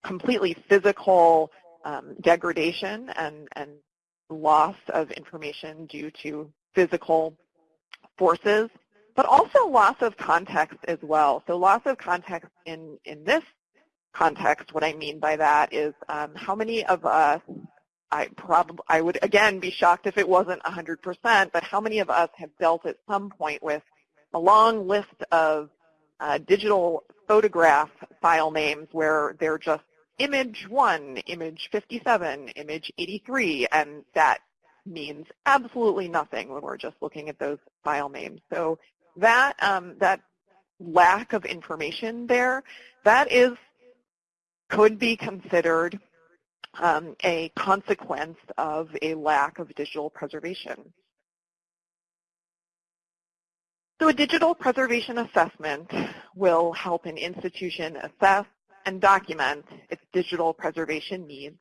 completely physical um, degradation and, and loss of information due to physical forces, but also loss of context as well. So loss of context in, in this context, what I mean by that is um, how many of us I probably I would again be shocked if it wasn't 100%, but how many of us have dealt at some point with a long list of uh, digital photograph file names where they're just image 1, image 57, image 83, and that means absolutely nothing when we're just looking at those file names. So that um, that lack of information there, that is could be considered um, a consequence of a lack of digital preservation. So a digital preservation assessment will help an institution assess and document its digital preservation needs.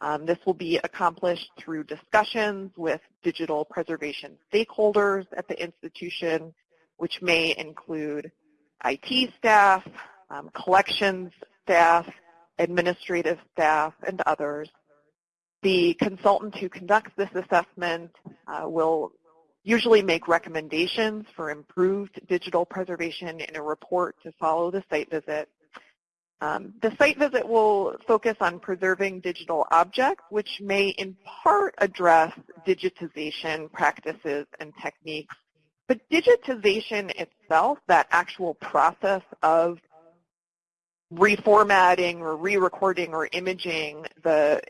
Um, this will be accomplished through discussions with digital preservation stakeholders at the institution, which may include IT staff, um, collections staff, administrative staff, and others. The consultant who conducts this assessment uh, will usually make recommendations for improved digital preservation in a report to follow the site visit. Um, the site visit will focus on preserving digital objects, which may in part address digitization practices and techniques. But digitization itself, that actual process of reformatting or re-recording or imaging the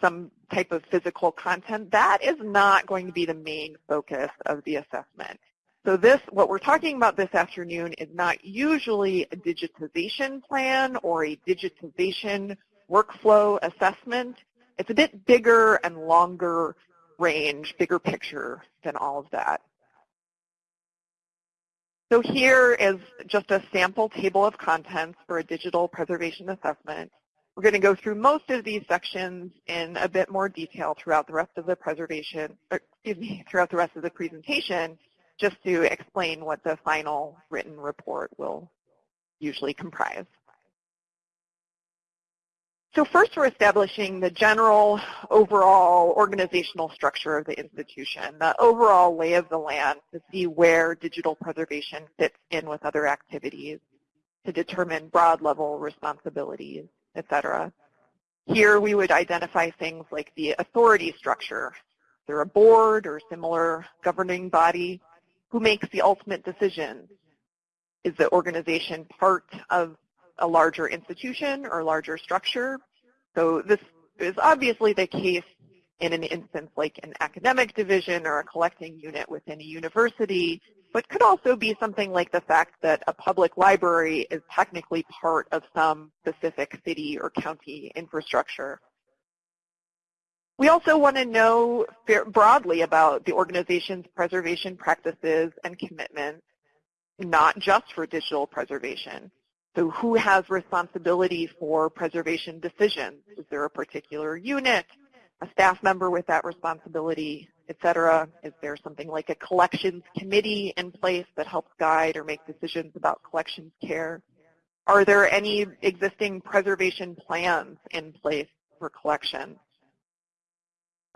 some type of physical content, that is not going to be the main focus of the assessment. So this, what we're talking about this afternoon is not usually a digitization plan or a digitization workflow assessment. It's a bit bigger and longer range, bigger picture than all of that. So here is just a sample table of contents for a digital preservation assessment. We're going to go through most of these sections in a bit more detail throughout the rest of the preservation, excuse me, <laughs> throughout the rest of the presentation, just to explain what the final written report will usually comprise. So first we're establishing the general overall organizational structure of the institution, the overall lay of the land to see where digital preservation fits in with other activities, to determine broad level responsibilities, et cetera. Here we would identify things like the authority structure. Is there a board or similar governing body who makes the ultimate decision? Is the organization part of a larger institution or larger structure? So this is obviously the case in an instance like an academic division or a collecting unit within a university, but could also be something like the fact that a public library is technically part of some specific city or county infrastructure. We also want to know broadly about the organization's preservation practices and commitments, not just for digital preservation. So who has responsibility for preservation decisions? Is there a particular unit, a staff member with that responsibility, et cetera? Is there something like a collections committee in place that helps guide or make decisions about collections care? Are there any existing preservation plans in place for collections?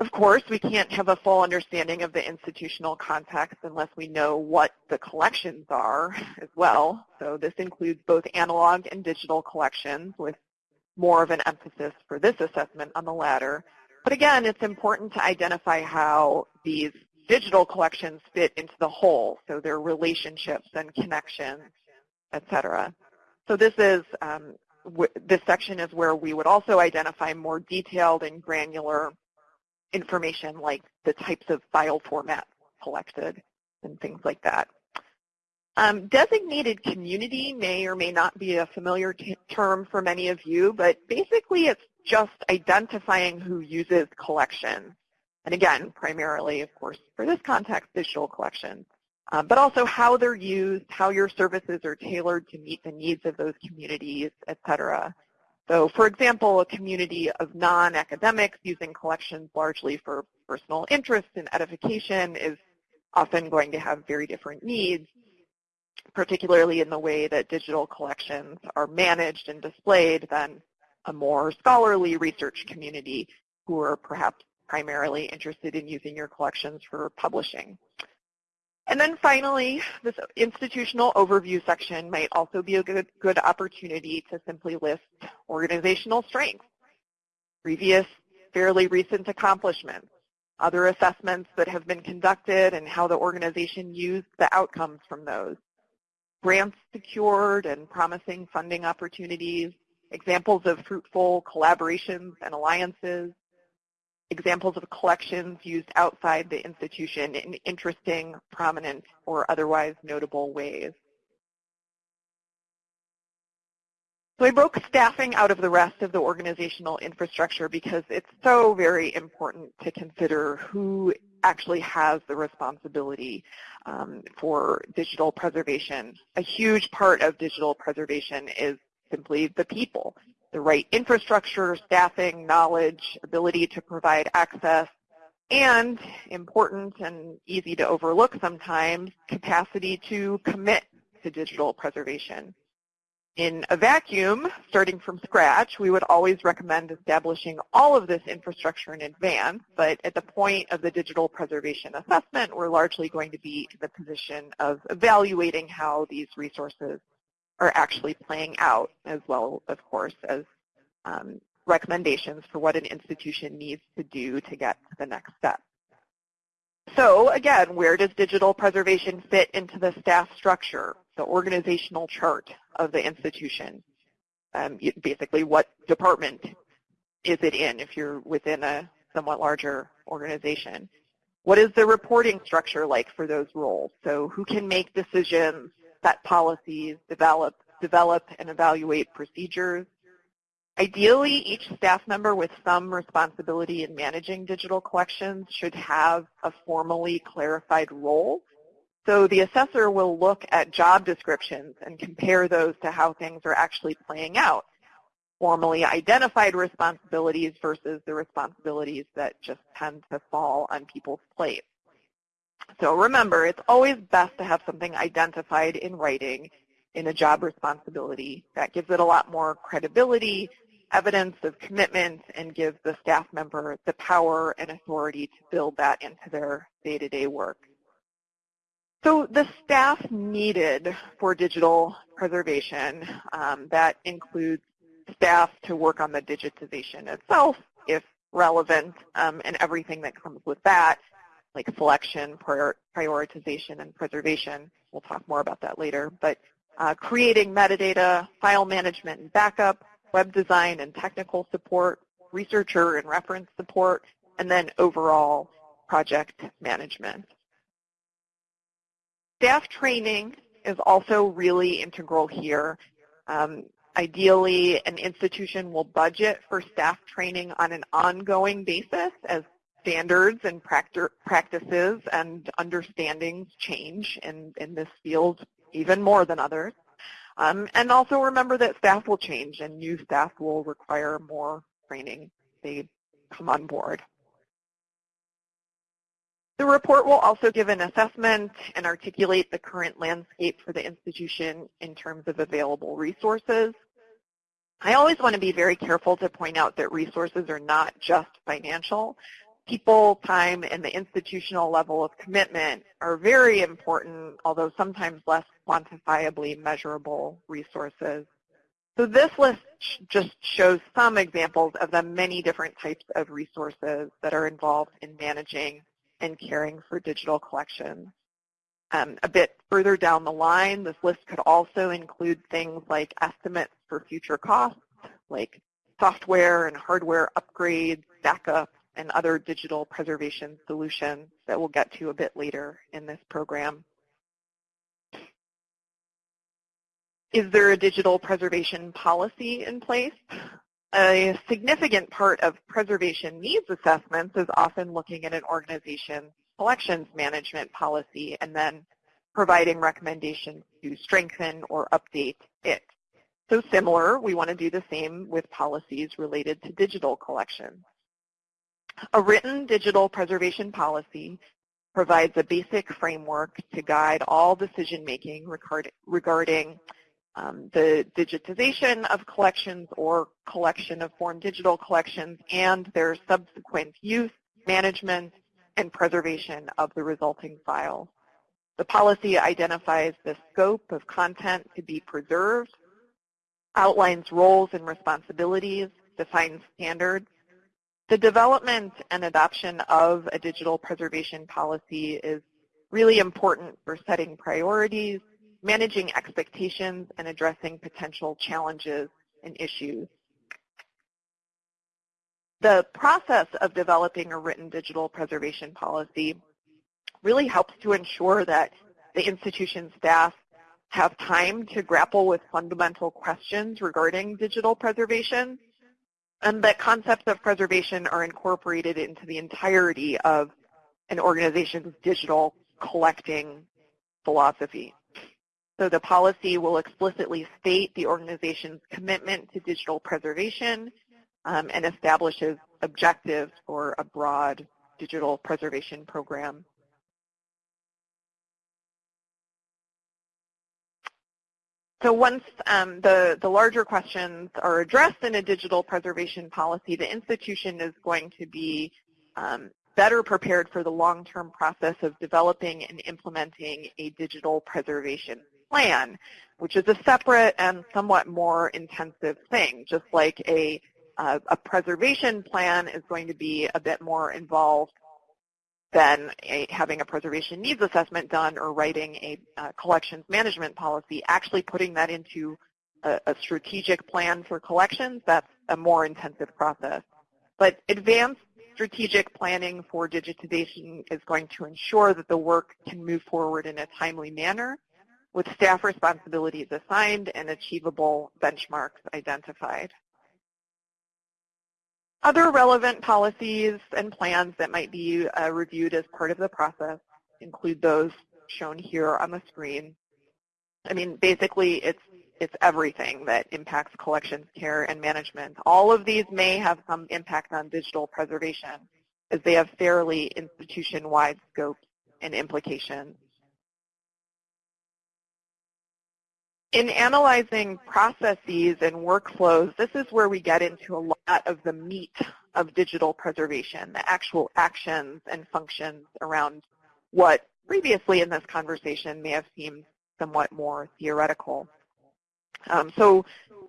Of course, we can't have a full understanding of the institutional context unless we know what the collections are as well. So this includes both analog and digital collections with more of an emphasis for this assessment on the latter. But again, it's important to identify how these digital collections fit into the whole, so their relationships and connections, et cetera. So this is um, this section is where we would also identify more detailed and granular information like the types of file formats collected and things like that. Um, designated community may or may not be a familiar term for many of you, but basically it's just identifying who uses collections. And again, primarily, of course, for this context, digital collections, um, but also how they're used, how your services are tailored to meet the needs of those communities, et cetera. So for example, a community of non-academics using collections largely for personal interest and edification is often going to have very different needs, particularly in the way that digital collections are managed and displayed than a more scholarly research community who are perhaps primarily interested in using your collections for publishing. And then finally, this institutional overview section might also be a good, good opportunity to simply list organizational strengths, previous fairly recent accomplishments, other assessments that have been conducted and how the organization used the outcomes from those, grants secured and promising funding opportunities, examples of fruitful collaborations and alliances, examples of collections used outside the institution in interesting, prominent, or otherwise notable ways. So I broke staffing out of the rest of the organizational infrastructure because it's so very important to consider who actually has the responsibility um, for digital preservation. A huge part of digital preservation is simply the people the right infrastructure, staffing, knowledge, ability to provide access, and important and easy to overlook sometimes, capacity to commit to digital preservation. In a vacuum, starting from scratch, we would always recommend establishing all of this infrastructure in advance, but at the point of the digital preservation assessment, we're largely going to be in the position of evaluating how these resources are actually playing out as well, of course, as um, recommendations for what an institution needs to do to get to the next step. So again, where does digital preservation fit into the staff structure, the organizational chart of the institution? Um, basically, what department is it in if you're within a somewhat larger organization? What is the reporting structure like for those roles? So who can make decisions, set policies, develop, develop and evaluate procedures? Ideally, each staff member with some responsibility in managing digital collections should have a formally clarified role. So the assessor will look at job descriptions and compare those to how things are actually playing out. Formally identified responsibilities versus the responsibilities that just tend to fall on people's plates. So remember, it's always best to have something identified in writing in a job responsibility. That gives it a lot more credibility evidence of commitment and gives the staff member the power and authority to build that into their day-to-day -day work. So the staff needed for digital preservation, um, that includes staff to work on the digitization itself, if relevant, um, and everything that comes with that, like selection, prior prioritization, and preservation. We'll talk more about that later. But uh, creating metadata, file management and backup, web design and technical support, researcher and reference support, and then overall project management. Staff training is also really integral here. Um, ideally, an institution will budget for staff training on an ongoing basis as standards and practices and understandings change in, in this field even more than others. Um, and also remember that staff will change and new staff will require more training. They come on board. The report will also give an assessment and articulate the current landscape for the institution in terms of available resources. I always want to be very careful to point out that resources are not just financial people, time, and the institutional level of commitment are very important, although sometimes less quantifiably measurable resources. So this list just shows some examples of the many different types of resources that are involved in managing and caring for digital collections. Um, a bit further down the line, this list could also include things like estimates for future costs, like software and hardware upgrades, backups, and other digital preservation solutions that we'll get to a bit later in this program. Is there a digital preservation policy in place? A significant part of preservation needs assessments is often looking at an organization's collections management policy and then providing recommendations to strengthen or update it. So similar, we want to do the same with policies related to digital collections. A written digital preservation policy provides a basic framework to guide all decision making regarding um, the digitization of collections or collection of born digital collections and their subsequent use, management, and preservation of the resulting files. The policy identifies the scope of content to be preserved, outlines roles and responsibilities, defines standards, the development and adoption of a digital preservation policy is really important for setting priorities, managing expectations, and addressing potential challenges and issues. The process of developing a written digital preservation policy really helps to ensure that the institution staff have time to grapple with fundamental questions regarding digital preservation and that concepts of preservation are incorporated into the entirety of an organization's digital collecting philosophy. So the policy will explicitly state the organization's commitment to digital preservation um, and establishes objectives for a broad digital preservation program. So once um, the, the larger questions are addressed in a digital preservation policy, the institution is going to be um, better prepared for the long-term process of developing and implementing a digital preservation plan, which is a separate and somewhat more intensive thing, just like a, uh, a preservation plan is going to be a bit more involved than a, having a preservation needs assessment done or writing a uh, collections management policy, actually putting that into a, a, strategic plan for collections, that's a more intensive process. But advanced strategic planning for digitization is going to ensure that the work can move forward in a timely manner with staff responsibilities assigned and achievable benchmarks identified. Other relevant policies and plans that might be uh, reviewed as part of the process include those shown here on the screen. I mean, basically, it's it's everything that impacts collections care and management. All of these may have some impact on digital preservation as they have fairly institution-wide scopes and implications. In analyzing processes and workflows, this is where we get into a lot of the meat of digital preservation, the actual actions and functions around what previously in this conversation may have seemed somewhat more theoretical. Um, so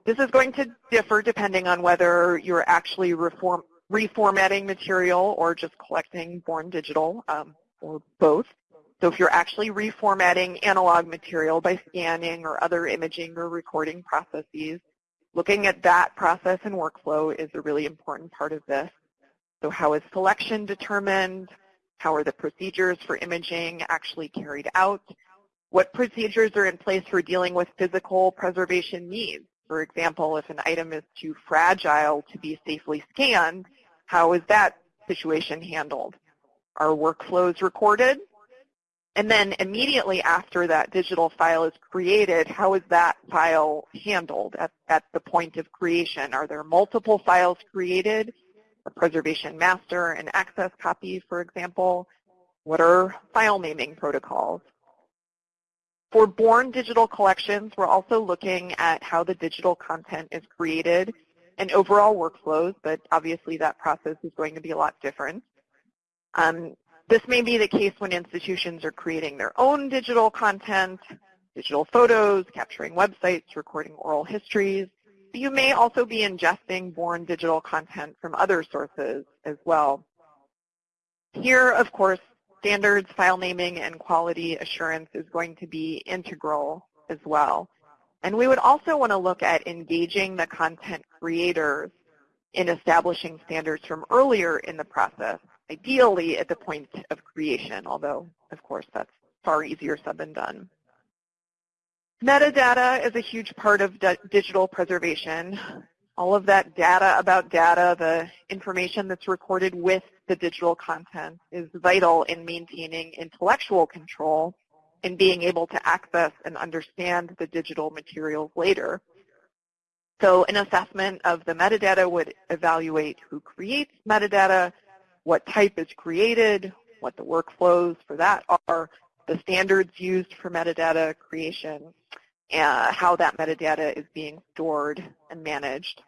this is going to differ depending on whether you're actually reform, reformatting material or just collecting born digital um, or both. So if you're actually reformatting analog material by scanning or other imaging or recording processes, looking at that process and workflow is a really important part of this. So how is selection determined? How are the procedures for imaging actually carried out? What procedures are in place for dealing with physical preservation needs? For example, if an item is too fragile to be safely scanned, how is that situation handled? Are workflows recorded? And then immediately after that digital file is created, how is that file handled at, at the point of creation? Are there multiple files created? A preservation master and access copy, for example? What are file naming protocols? For born digital collections, we're also looking at how the digital content is created and overall workflows, but obviously that process is going to be a lot different. Um, this may be the case when institutions are creating their own digital content, digital photos, capturing websites, recording oral histories. You may also be ingesting born digital content from other sources as well. Here, of course, standards, file naming, and quality assurance is going to be integral as well. And we would also want to look at engaging the content creators in establishing standards from earlier in the process, ideally at the point of creation, although, of course, that's far easier said than done. Metadata is a huge part of digital preservation all of that data about data, the information that's recorded with the digital content is vital in maintaining intellectual control and being able to access and understand the digital materials later. So an assessment of the metadata would evaluate who creates metadata, what type is created, what the workflows for that are, the standards used for metadata creation, uh, how that metadata is being stored and managed.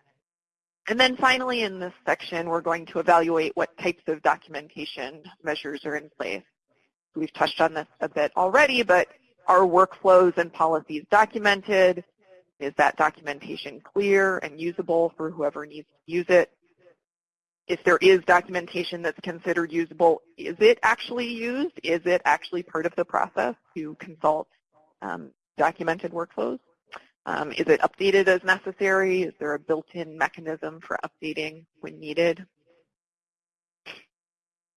And then finally in this section, we're going to evaluate what types of documentation measures are in place. We've touched on this a bit already, but are workflows and policies documented? Is that documentation clear and usable for whoever needs to use it? If there is documentation that's considered usable, is it actually used? Is it actually part of the process to consult um, documented workflows? Um, is it updated as necessary? Is there a built-in mechanism for updating when needed?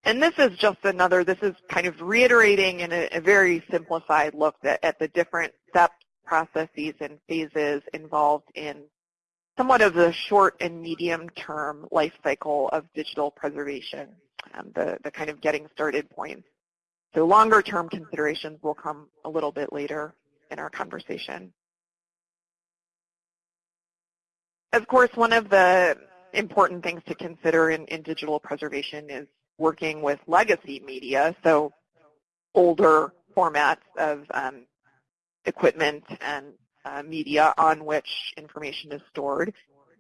And this is just another, this is kind of reiterating in a, a very simplified look at, at the different steps, processes, and phases involved in somewhat of the short and medium term life cycle of digital preservation, um, the, the kind of getting started points. So longer term considerations will come a little bit later in our conversation. Of course, one of the important things to consider in, in digital preservation is working with legacy media, so older formats of um, equipment and uh, media on which information is stored.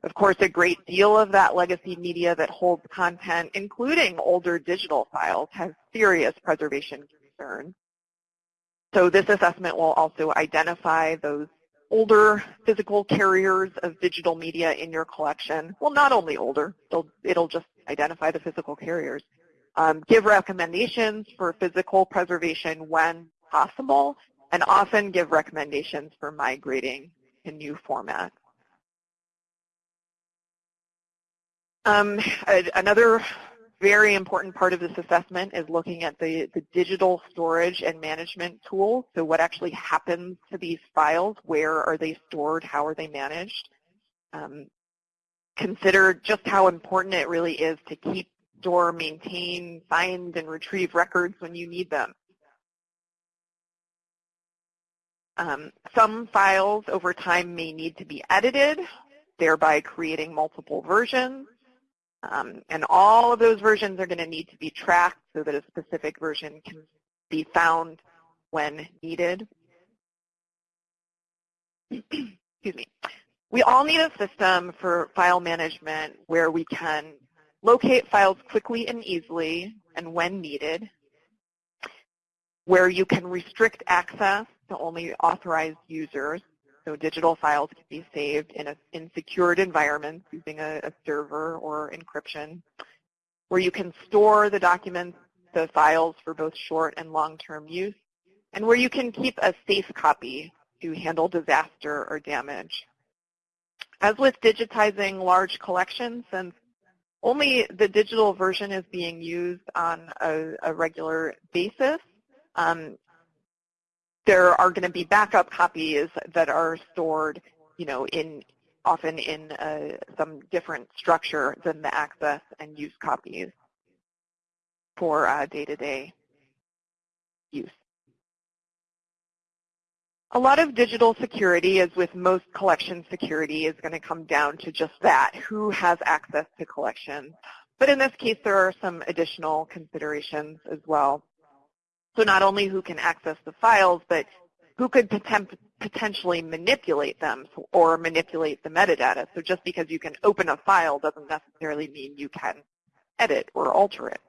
Of course, a great deal of that legacy media that holds content, including older digital files, has serious preservation concerns. So this assessment will also identify those older physical carriers of digital media in your collection. Well, not only older, it'll, it'll just identify the physical carriers. Um, give recommendations for physical preservation when possible, and often give recommendations for migrating to new formats. Um, another very important part of this assessment is looking at the, the digital storage and management tools. So what actually happens to these files? Where are they stored? How are they managed? Um, consider just how important it really is to keep, store, maintain, find, and retrieve records when you need them. Um, some files over time may need to be edited, thereby creating multiple versions. Um, and all of those versions are going to need to be tracked so that a specific version can be found when needed. <clears throat> Excuse me. We all need a system for file management where we can locate files quickly and easily and when needed, where you can restrict access to only authorized users so digital files can be saved in, a, in secured environments using a, a server or encryption, where you can store the documents, the files for both short and long-term use, and where you can keep a safe copy to handle disaster or damage. As with digitizing large collections, since only the digital version is being used on a, a regular basis, um, there are going to be backup copies that are stored, you know, in often in uh, some different structure than the access and use copies for uh, day-to-day -day use. A lot of digital security, as with most collection security, is going to come down to just that, who has access to collections. But in this case, there are some additional considerations as well. So not only who can access the files, but who could poten potentially manipulate them or manipulate the metadata. So just because you can open a file doesn't necessarily mean you can edit or alter it.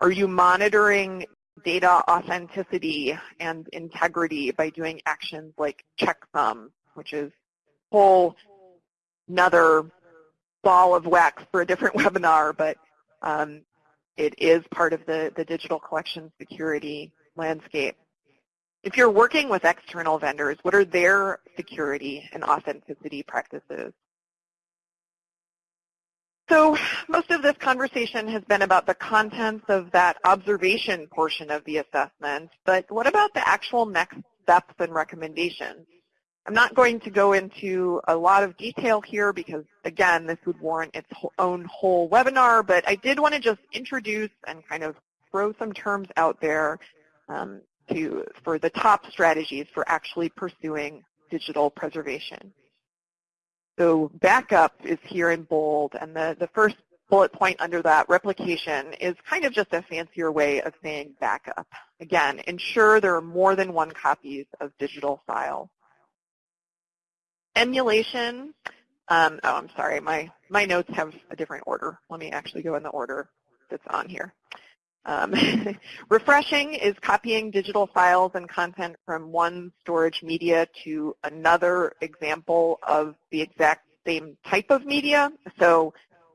Are you monitoring data authenticity and integrity by doing actions like checksum, which is a whole another ball of wax for a different <laughs> webinar, but um, it is part of the, the digital collection security landscape. If you're working with external vendors, what are their security and authenticity practices? So most of this conversation has been about the contents of that observation portion of the assessment, but what about the actual next steps and recommendations? I'm not going to go into a lot of detail here because, again, this would warrant its own whole webinar, but I did want to just introduce and kind of throw some terms out there um, to, for the top strategies for actually pursuing digital preservation. So backup is here in bold, and the, the first bullet point under that, replication, is kind of just a fancier way of saying backup. Again, ensure there are more than one copies of digital files. Emulation, um, oh, I'm sorry, my, my notes have a different order. Let me actually go in the order that's on here. Um, <laughs> refreshing is copying digital files and content from one storage media to another example of the exact same type of media. So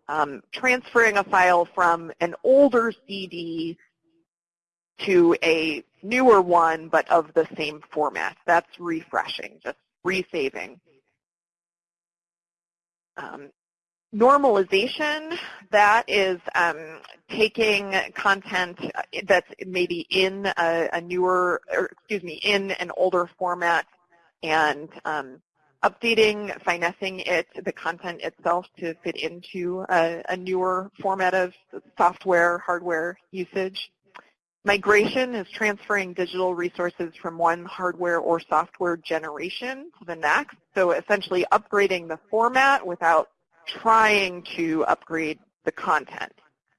um, transferring a file from an older CD to a newer one but of the same format. That's refreshing, just resaving. Um, normalization, that is um, taking content that's maybe in a, a, newer, or excuse me, in an older format and um, updating, finessing it, the content itself to fit into a, a newer format of software, hardware usage. Migration is transferring digital resources from one hardware or software generation to the next. So essentially upgrading the format without trying to upgrade the content.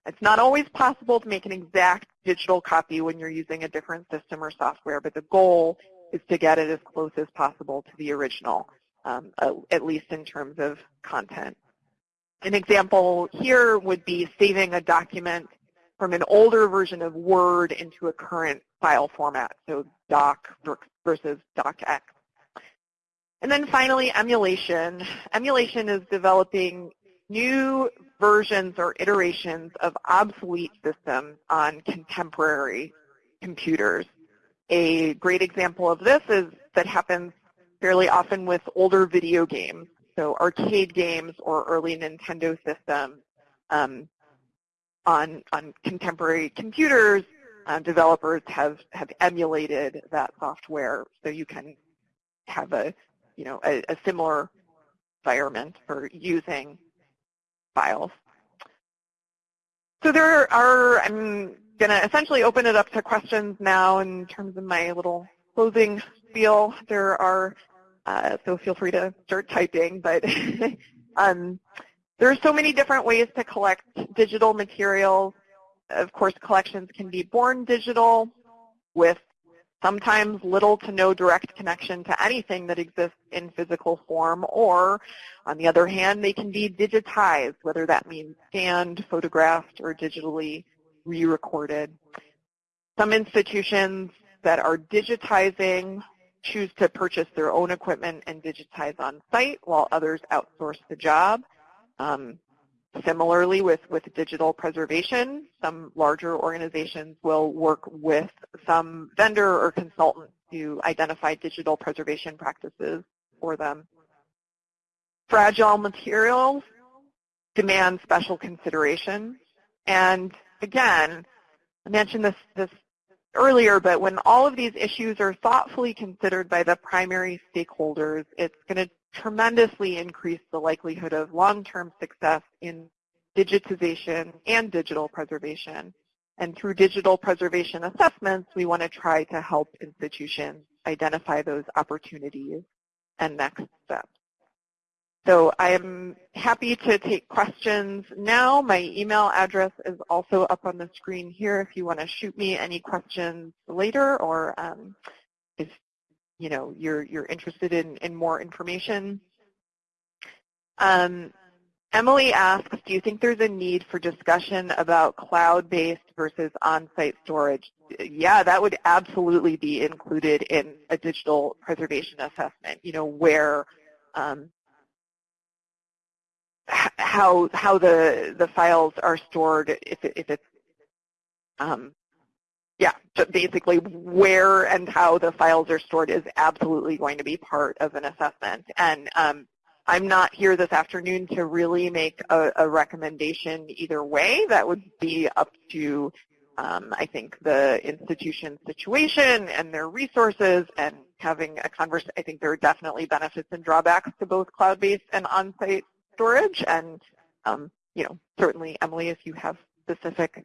It's not always possible to make an exact digital copy when you're using a different system or software, but the goal is to get it as close as possible to the original, um, at least in terms of content. An example here would be saving a document from an older version of Word into a current file format, so doc versus docx. And then finally, emulation. Emulation is developing new versions or iterations of obsolete systems on contemporary computers. A great example of this is that happens fairly often with older video games, so arcade games or early Nintendo systems. Um, on, on contemporary computers, uh, developers have, have emulated that software so you can have a, you know, a, a similar environment for using files. So there are, I'm going to essentially open it up to questions now in terms of my little closing spiel. There are, uh, so feel free to start typing, but <laughs> um, there are so many different ways to collect digital materials. Of course, collections can be born digital with sometimes little to no direct connection to anything that exists in physical form, or on the other hand, they can be digitized, whether that means scanned, photographed, or digitally re-recorded. Some institutions that are digitizing choose to purchase their own equipment and digitize on site, while others outsource the job. Um, Similarly, with, with digital preservation, some larger organizations will work with some vendor or consultant to identify digital preservation practices for them. Fragile materials demand special consideration. And again, I mentioned this, this earlier, but when all of these issues are thoughtfully considered by the primary stakeholders, it's going to tremendously increase the likelihood of long-term success in digitization and digital preservation. And through digital preservation assessments, we want to try to help institutions identify those opportunities and next steps. So I am happy to take questions now. My email address is also up on the screen here if you want to shoot me any questions later or um, if you know you're you're interested in, in more information. Um, Emily asks, do you think there's a need for discussion about cloud-based versus on-site storage? Yeah, that would absolutely be included in a digital preservation assessment, you know, where um, how how the the files are stored if it, if it's um, yeah, basically where and how the files are stored is absolutely going to be part of an assessment. And um, I'm not here this afternoon to really make a, a recommendation either way. That would be up to, um, I think, the institution's situation and their resources and having a conversation. I think there are definitely benefits and drawbacks to both cloud-based and on-site storage. And, um, you know, certainly, Emily, if you have specific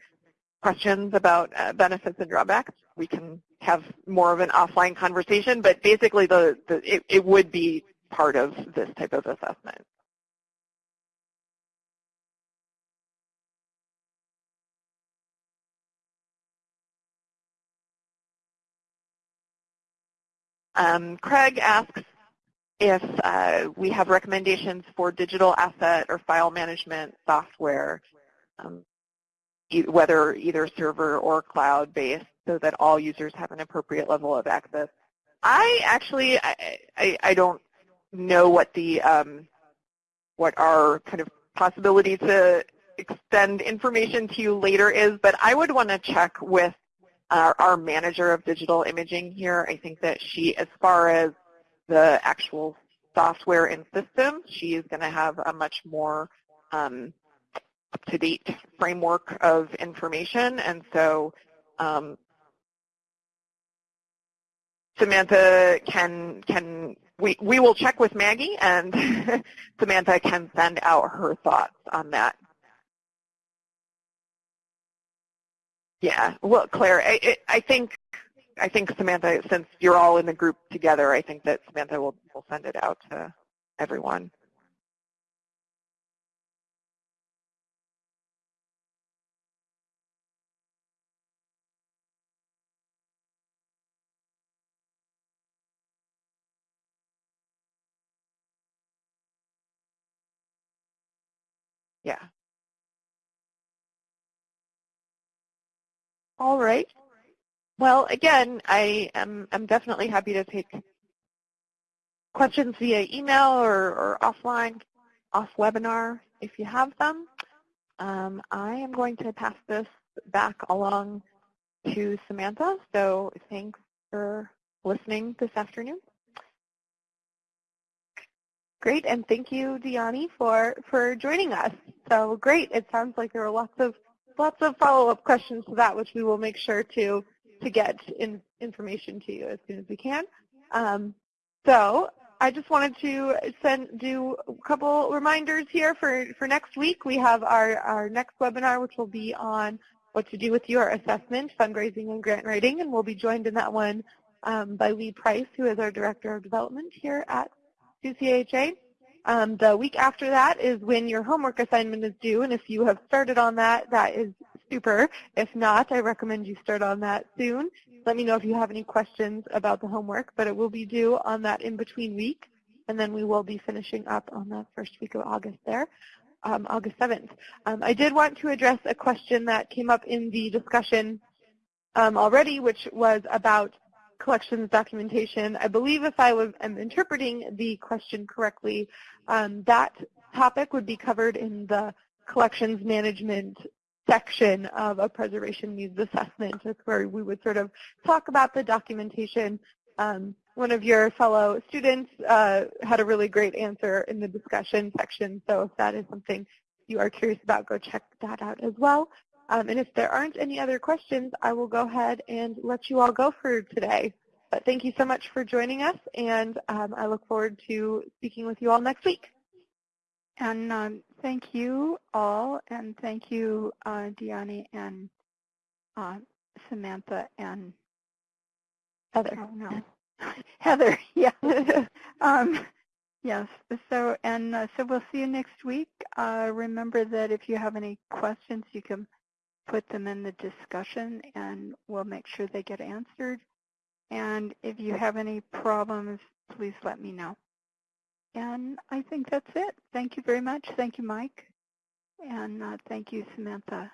questions about uh, benefits and drawbacks, we can have more of an offline conversation. But basically, the, the it, it would be part of this type of assessment. Um, Craig asks, if uh, we have recommendations for digital asset or file management software, um, whether either server or cloud-based, so that all users have an appropriate level of access. I actually, I, I, I don't know what the um, what our kind of possibility to extend information to you later is, but I would want to check with our, our manager of digital imaging here. I think that she, as far as the actual software and systems, she is going to have a much more um, up-to-date framework of information. And so um, Samantha can, can we, we will check with Maggie and <laughs> Samantha can send out her thoughts on that. Yeah, well, Claire, I, I think I think Samantha, since you're all in the group together, I think that Samantha will, will send it out to everyone. Yeah. All right. Well, again, I am I'm definitely happy to take questions via email or, or offline, off webinar if you have them. Um, I am going to pass this back along to Samantha. So thanks for listening this afternoon. Great, and thank you, Dyani, for, for joining us. So great. It sounds like there are lots of lots of follow-up questions to that, which we will make sure to to get in, information to you as soon as we can. Um, so I just wanted to send do a couple reminders here for, for next week. We have our, our next webinar, which will be on what to do with your assessment, fundraising, and grant writing, and we'll be joined in that one um, by Lee Price, who is our Director of Development here at CCHA. Um, the week after that is when your homework assignment is due, and if you have started on that, that is super. If not, I recommend you start on that soon. Let me know if you have any questions about the homework, but it will be due on that in-between week, and then we will be finishing up on that first week of August there, um, August 7th. Um, I did want to address a question that came up in the discussion um, already, which was about collections documentation. I believe if I was, am interpreting the question correctly, um, that topic would be covered in the collections management section of a preservation needs assessment. Where we would sort of talk about the documentation. Um, one of your fellow students uh, had a really great answer in the discussion section, so if that is something you are curious about, go check that out as well. Um, and if there aren't any other questions, I will go ahead and let you all go for today. But thank you so much for joining us, and um, I look forward to speaking with you all next week. And um, thank you all, and thank you, uh, Dyani and uh, Samantha and Heather. Oh no, <laughs> Heather. <laughs> Yeah. <laughs> um, yes. So and uh, so we'll see you next week. Uh, remember that if you have any questions, you can put them in the discussion, and we'll make sure they get answered. And if you have any problems, please let me know. And I think that's it. Thank you very much. Thank you, Mike. And uh, thank you, Samantha.